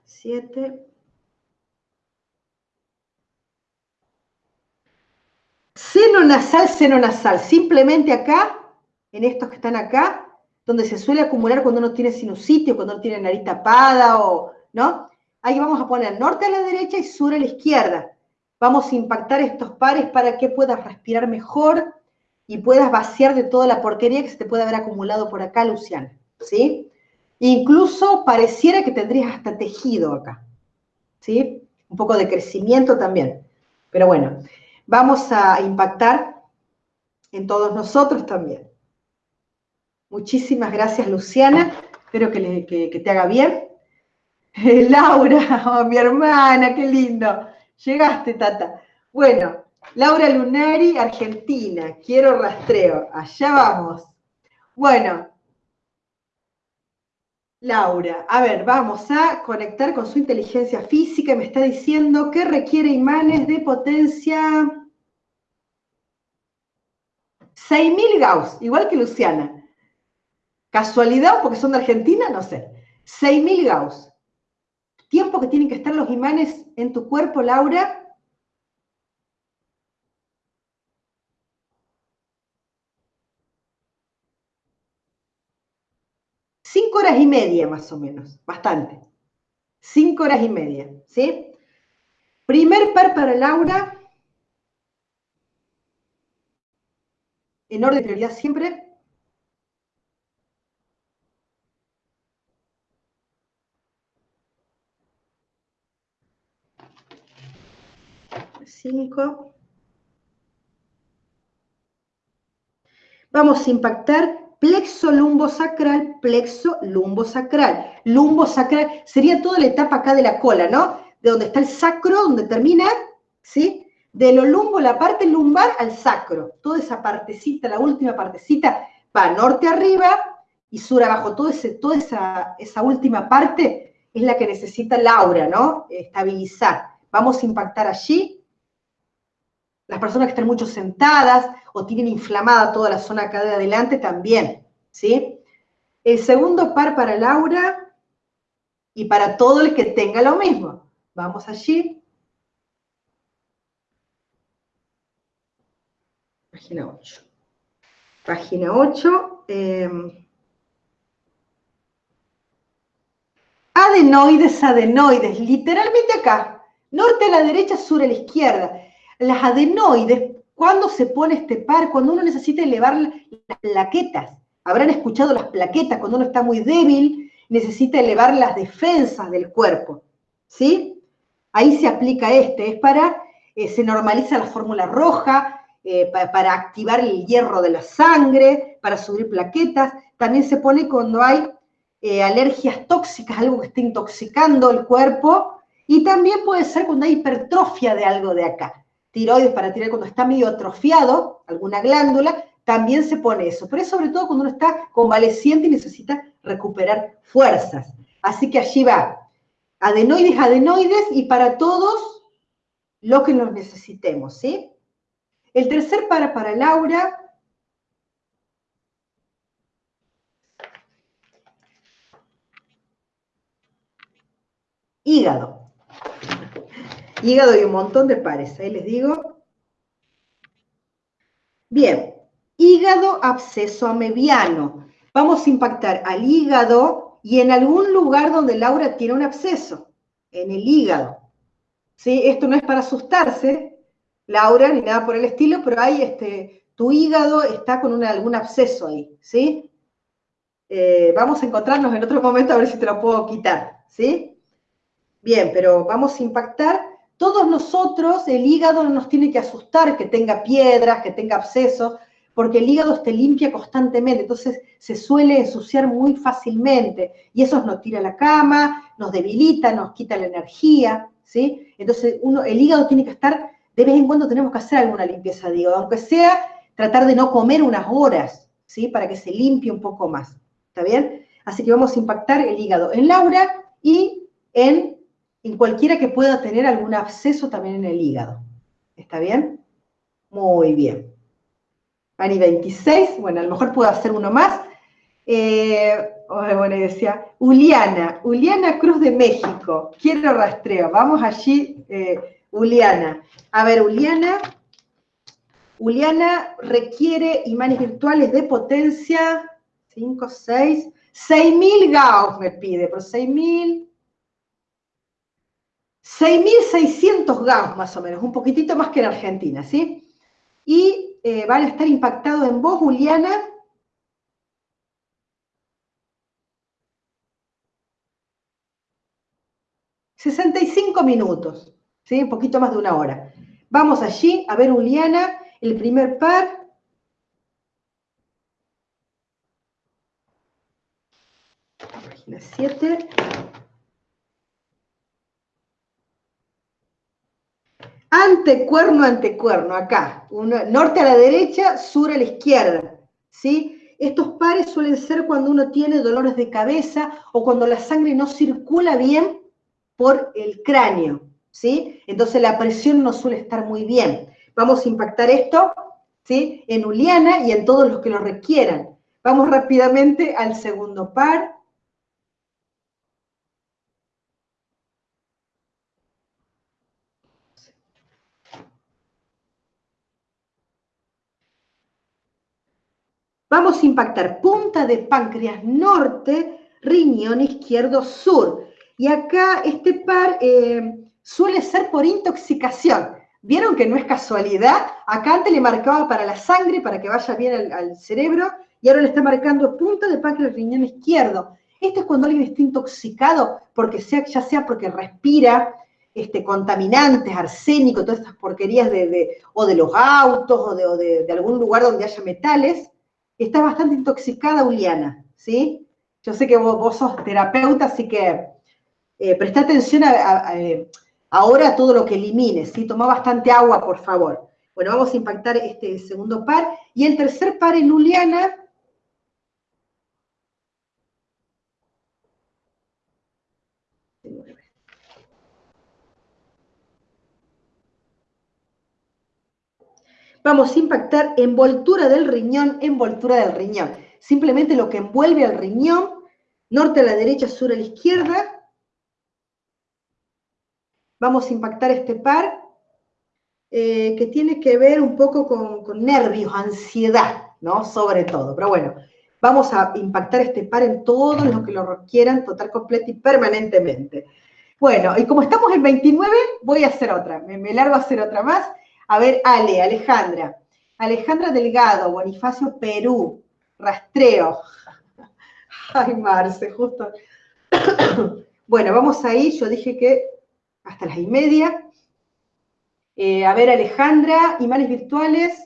siete. Seno nasal, seno nasal. Simplemente acá, en estos que están acá, donde se suele acumular cuando uno tiene sinusitis, cuando uno tiene nariz tapada o, ¿no? Ahí vamos a poner norte a la derecha y sur a la izquierda. Vamos a impactar estos pares para que puedas respirar mejor y puedas vaciar de toda la porquería que se te puede haber acumulado por acá, Luciana, ¿sí? Incluso pareciera que tendrías hasta tejido acá, ¿sí? Un poco de crecimiento también. Pero bueno, vamos a impactar en todos nosotros también. Muchísimas gracias, Luciana. Espero que, te haga bien. (laughs) Laura, (laughs) oh, mi hermana, qué lindo. Llegaste, Tata. Bueno, Laura Lunari, Argentina. Quiero rastreo. Allá vamos. Bueno, Laura, a ver, vamos a conectar con su inteligencia física. Me está diciendo que requiere imanes de potencia 6.000 Gauss, igual que Luciana. ¿Casualidad porque son de Argentina? No sé. 6.000 Gauss. Tiempo que tienen que estar los imanes en tu cuerpo, Laura. Cinco horas y media más o menos, bastante. Cinco horas y media, ¿sí? Primer par para Laura. En orden de prioridad siempre. 5. Vamos a impactar plexo lumbosacral, plexo lumbosacral. Lumbosacral sería toda la etapa acá de la cola, ¿no? De donde está el sacro, donde termina, ¿sí? De lo lumbo, la parte lumbar al sacro. Toda esa partecita, la última partecita, va norte arriba y sur abajo. Ese, toda esa, esa última parte es la que necesita Laura, ¿no? Estabilizar. Vamos a impactar allí las personas que están mucho sentadas o tienen inflamada toda la zona acá de adelante también, ¿sí? El segundo par para Laura y para todo el que tenga lo mismo. Vamos allí. Página 8. Página 8. Em, adenoides, adenoides, literalmente acá. Norte a la derecha, sur a la izquierda las adenoides, cuando se pone este par, cuando uno necesita elevar las plaquetas. Habrán escuchado las plaquetas, cuando uno está muy débil, necesita elevar las defensas del cuerpo. ¿Sí? Ahí se aplica este, es para, eh, se normaliza la fórmula roja, eh, para, activar el hierro de la sangre, para subir plaquetas. También se pone cuando hay eh, alergias tóxicas, algo que esté intoxicando el cuerpo. Y también puede ser cuando hay hipertrofia de algo de acá tiroides para tirar cuando está medio atrofiado, alguna glándula, también se pone eso. Pero es sobre todo cuando uno está convaleciente y necesita recuperar fuerzas. Así que allí va. Adenoides, adenoides y para todos lo que nos necesitemos, ¿sí? El tercer para para Laura. Hígado hígado y un montón de pares, ahí les digo. Bien, hígado absceso amebiano. Vamos a impactar al hígado y en algún lugar donde Laura tiene un absceso, en el hígado. ¿Sí? Esto no es para asustarse, Laura, ni nada por el estilo, pero hay este, tu hígado está con algún absceso ahí, ¿sí? Eh, vamos a encontrarnos en otro momento a ver si te lo puedo quitar, ¿sí? Bien, pero vamos a impactar todos nosotros, el hígado no nos tiene que asustar que tenga piedras, que tenga abscesos, porque el hígado te limpia constantemente, entonces se suele ensuciar muy fácilmente y eso nos tira la cama, nos debilita, nos quita la energía, ¿sí? Entonces uno, el hígado tiene que estar, de vez en cuando tenemos que hacer alguna limpieza de hígado, aunque sea tratar de no comer unas horas, ¿sí? Para que se limpie un poco más, ¿está bien? Así que vamos a impactar el hígado en Laura y en, en cualquiera que pueda tener algún absceso también en el hígado, ¿está bien? Muy bien. Ani 26, bueno, a lo mejor puedo hacer uno más. Eh, bueno, decía, Uliana, Uliana Cruz de México, quiero rastreo, vamos allí, eh, Uliana. A ver, Uliana, Uliana requiere imanes virtuales de potencia, 5, 6, 6.000 Gauss me pide, pero 6.000, 6.600 Gauss más o menos, un poquitito más que en Argentina, ¿sí? Y eh, van a estar impactados en vos, Juliana. ...65 minutos, ¿sí? Un poquito más de una hora. Vamos allí a ver, Juliana, el primer par. Página 7. Antecuerno, antecuerno, acá. norte a la derecha, sur a la izquierda. ¿sí? Estos pares suelen ser cuando uno tiene dolores de cabeza o cuando la sangre no circula bien por el cráneo. ¿sí? Entonces la presión no suele estar muy bien. Vamos a impactar esto ¿sí? en Uliana y en todos los que lo requieran. Vamos rápidamente al segundo par. Vamos a impactar punta de páncreas norte, riñón izquierdo sur. Y acá este par eh, suele ser por intoxicación. ¿Vieron que no es casualidad? Acá antes le marcaba para la sangre, para que vaya bien al, cerebro, y ahora le está marcando punta de páncreas riñón izquierdo. Esto es cuando alguien está intoxicado, porque sea, ya sea porque respira este, contaminantes, arsénico, todas estas porquerías de, o de los autos o, de, de algún lugar donde haya metales, está bastante intoxicada Uliana, ¿sí? Yo sé que vos, sos terapeuta, así que eh, presta atención eh, ahora a todo lo que elimines, ¿sí? Toma bastante agua, por favor. Bueno, vamos a impactar este segundo par. Y el tercer par en Uliana Vamos a impactar envoltura del riñón, envoltura del riñón. Simplemente lo que envuelve al riñón, norte a la derecha, sur a la izquierda. Vamos a impactar este par eh, que tiene que ver un poco con, nervios, ansiedad, ¿no? Sobre todo. Pero bueno, vamos a impactar este par en todos los que lo requieran, total, completo y permanentemente. Bueno, y como estamos en 29, voy a hacer otra. Me, me largo a hacer otra más. A ver, Ale, Alejandra. Alejandra Delgado, Bonifacio, Perú. Rastreo. (laughs) Ay, Marce, justo. (coughs) bueno, vamos ahí. Yo dije que hasta las y media. Eh, a ver, Alejandra, imanes virtuales.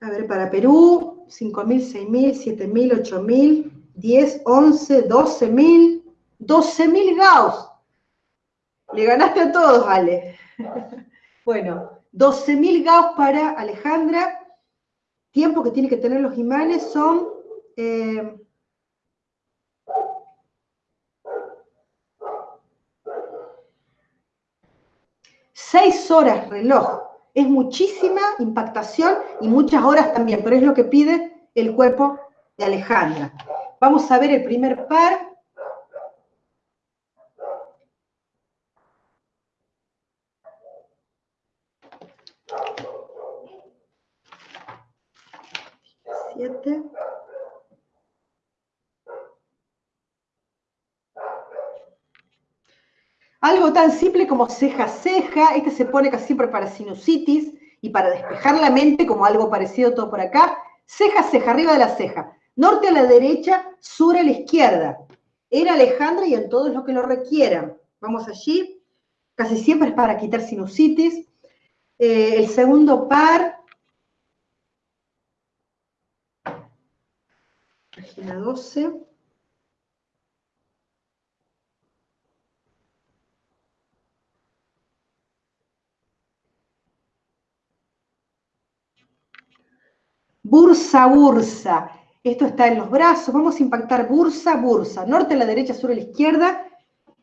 A ver, para Perú, 5.000, 6.000, 7.000, 8.000, 10, 11, 12.000, 12.000 Gauss. Le ganaste a todos, Ale. (laughs) Bueno, 12.000 Gauss para Alejandra. Tiempo que tiene que tener los imanes son... Eh, seis horas reloj. Es muchísima impactación y muchas horas también, pero es lo que pide el cuerpo de Alejandra. Vamos a ver el primer par. Tan simple como ceja-ceja, este se pone casi siempre para sinusitis y para despejar la mente, como algo parecido todo por acá. Ceja-ceja, arriba de la ceja. Norte a la derecha, sur a la izquierda. En Alejandra y en todos los que lo requieran. Vamos allí. casi siempre es para quitar sinusitis. Eh, el segundo par, página 12. Bursa, bursa. Esto está en los brazos. Vamos a impactar bursa, bursa. Norte a la derecha, sur a la izquierda.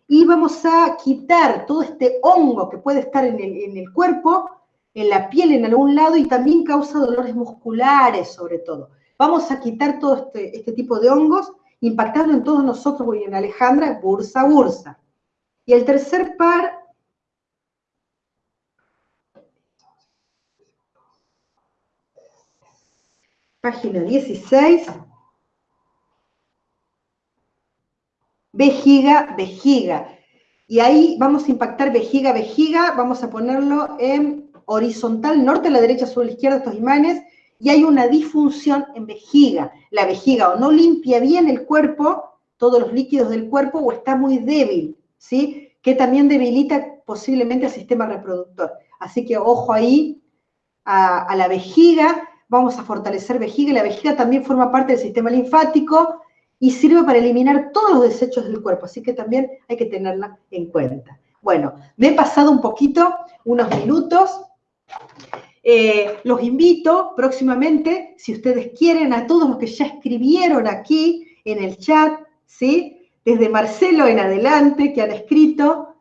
Y vamos a quitar todo este hongo que puede estar en el, cuerpo, en la piel en algún lado y también causa dolores musculares sobre todo. Vamos a quitar todo este, este tipo de hongos, impactando en todos nosotros y en Alejandra, bursa, bursa. Y el tercer par página 16. Vejiga, vejiga. Y ahí vamos a impactar vejiga, vejiga, vamos a ponerlo en horizontal, norte a la derecha, sur a la izquierda, estos imanes, y hay una disfunción en vejiga. La vejiga o no limpia bien el cuerpo, todos los líquidos del cuerpo, o está muy débil, ¿sí? Que también debilita posiblemente el sistema reproductor. Así que ojo ahí a, a la vejiga, vamos a fortalecer vejiga, la vejiga también forma parte del sistema linfático y sirve para eliminar todos los desechos del cuerpo, así que también hay que tenerla en cuenta. Bueno, me he pasado un poquito, unos minutos. Eh, los invito próximamente, si ustedes quieren, a todos los que ya escribieron aquí en el chat, ¿sí? Desde Marcelo en adelante, que han escrito,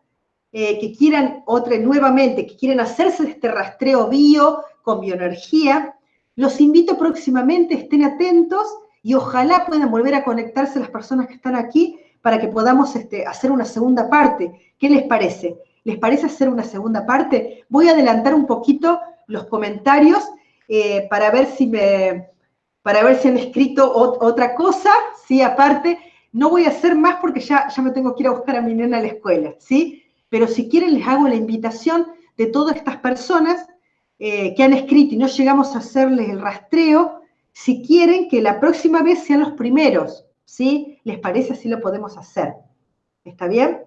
eh, que quieran otra nuevamente, que quieren hacerse este rastreo bio con bioenergía, los invito próximamente, estén atentos y ojalá puedan volver a conectarse las personas que están aquí para que podamos este, hacer una segunda parte. ¿Qué les parece? ¿Les parece hacer una segunda parte? Voy a adelantar un poquito los comentarios eh, para ver si me, para ver si han escrito otra cosa, ¿sí? Aparte, no voy a hacer más porque ya, ya me tengo que ir a buscar a mi nena a la escuela, ¿sí? Pero si quieren les hago la invitación de todas estas personas eh, que han escrito y no llegamos a hacerles el rastreo, si quieren que la próxima vez sean los primeros, ¿sí? ¿Les parece así lo podemos hacer? ¿Está bien?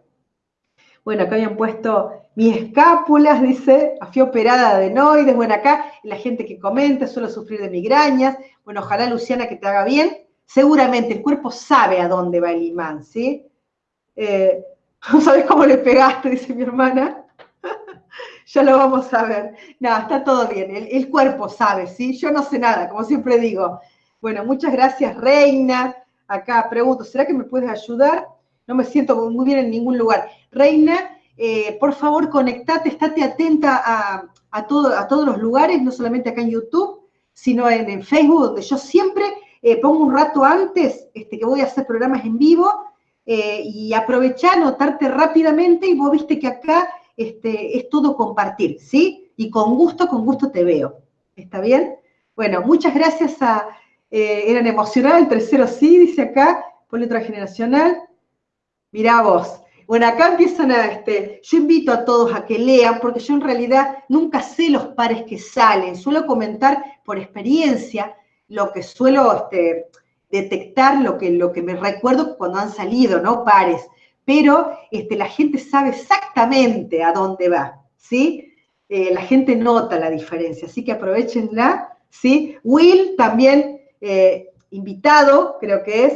Bueno, acá habían puesto mis escápulas, dice, fui operada de adenoides. Bueno, acá la gente que comenta, suelo sufrir de migrañas. Bueno, ojalá, Luciana, que te haga bien. Seguramente el cuerpo sabe a dónde va el imán, ¿sí? Eh, (laughs) ¿No sabes cómo le pegaste? Dice mi hermana. Ya lo vamos a ver. No, está todo bien, el, cuerpo sabe, ¿sí? Yo no sé nada, como siempre digo. Bueno, muchas gracias, Reina. Acá pregunto, ¿será que me puedes ayudar? No me siento muy bien en ningún lugar. Reina, eh, por favor, conectate, estate atenta a, todo, a todos los lugares, no solamente acá en YouTube, sino en, Facebook, donde yo siempre eh, pongo un rato antes este, que voy a hacer programas en vivo eh, y aprovechar, anotarte rápidamente y vos viste que acá este, es todo compartir, ¿sí? Y con gusto, con gusto te veo. ¿Está bien? Bueno, muchas gracias a, eh, eran emocionados, el tercero sí, dice acá, por letra generacional. Mirá vos. Bueno, acá empiezan a, este, yo invito a todos a que lean, porque yo en realidad nunca sé los pares que salen, suelo comentar por experiencia lo que suelo este, detectar, lo que, lo que me recuerdo cuando han salido, ¿no? Pares pero este, la gente sabe exactamente a dónde va, ¿sí? Eh, la gente nota la diferencia, así que aprovechenla, ¿sí? Will también eh, invitado, creo que es,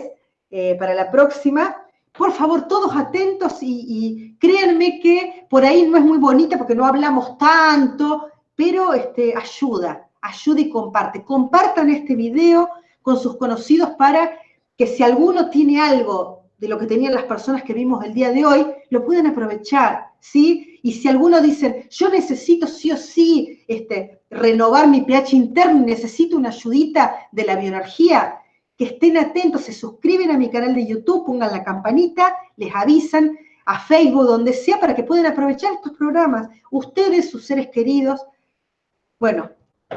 eh, para la próxima. Por favor, todos atentos y, créanme que por ahí no es muy bonita porque no hablamos tanto, pero este, ayuda, ayuda y comparte. Compartan este video con sus conocidos para que si alguno tiene algo de lo que tenían las personas que vimos el día de hoy, lo pueden aprovechar, ¿sí? Y si alguno dice, yo necesito sí o sí este, renovar mi pH interno, necesito una ayudita de la bioenergía, que estén atentos, se suscriben a mi canal de YouTube, pongan la campanita, les avisan a Facebook, donde sea, para que puedan aprovechar estos programas, ustedes, sus seres queridos, bueno,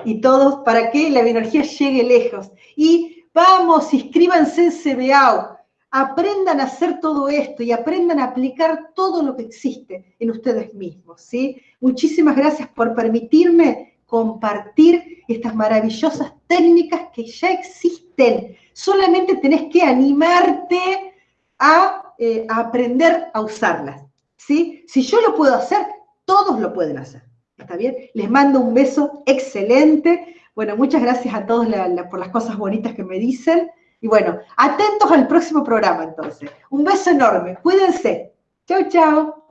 y todos, para que la bioenergía llegue lejos. Y vamos, inscríbanse en CBAU, aprendan a hacer todo esto y aprendan a aplicar todo lo que existe en ustedes mismos, ¿sí? Muchísimas gracias por permitirme compartir estas maravillosas técnicas que ya existen. Solamente tenés que animarte a, eh, aprender a usarlas, ¿sí? Si yo lo puedo hacer, todos lo pueden hacer. ¿Está bien? Les mando un beso excelente. Bueno, muchas gracias a todos por las cosas bonitas que me dicen. Y bueno, atentos al próximo programa entonces. Un beso enorme. Cuídense. Chau, chau.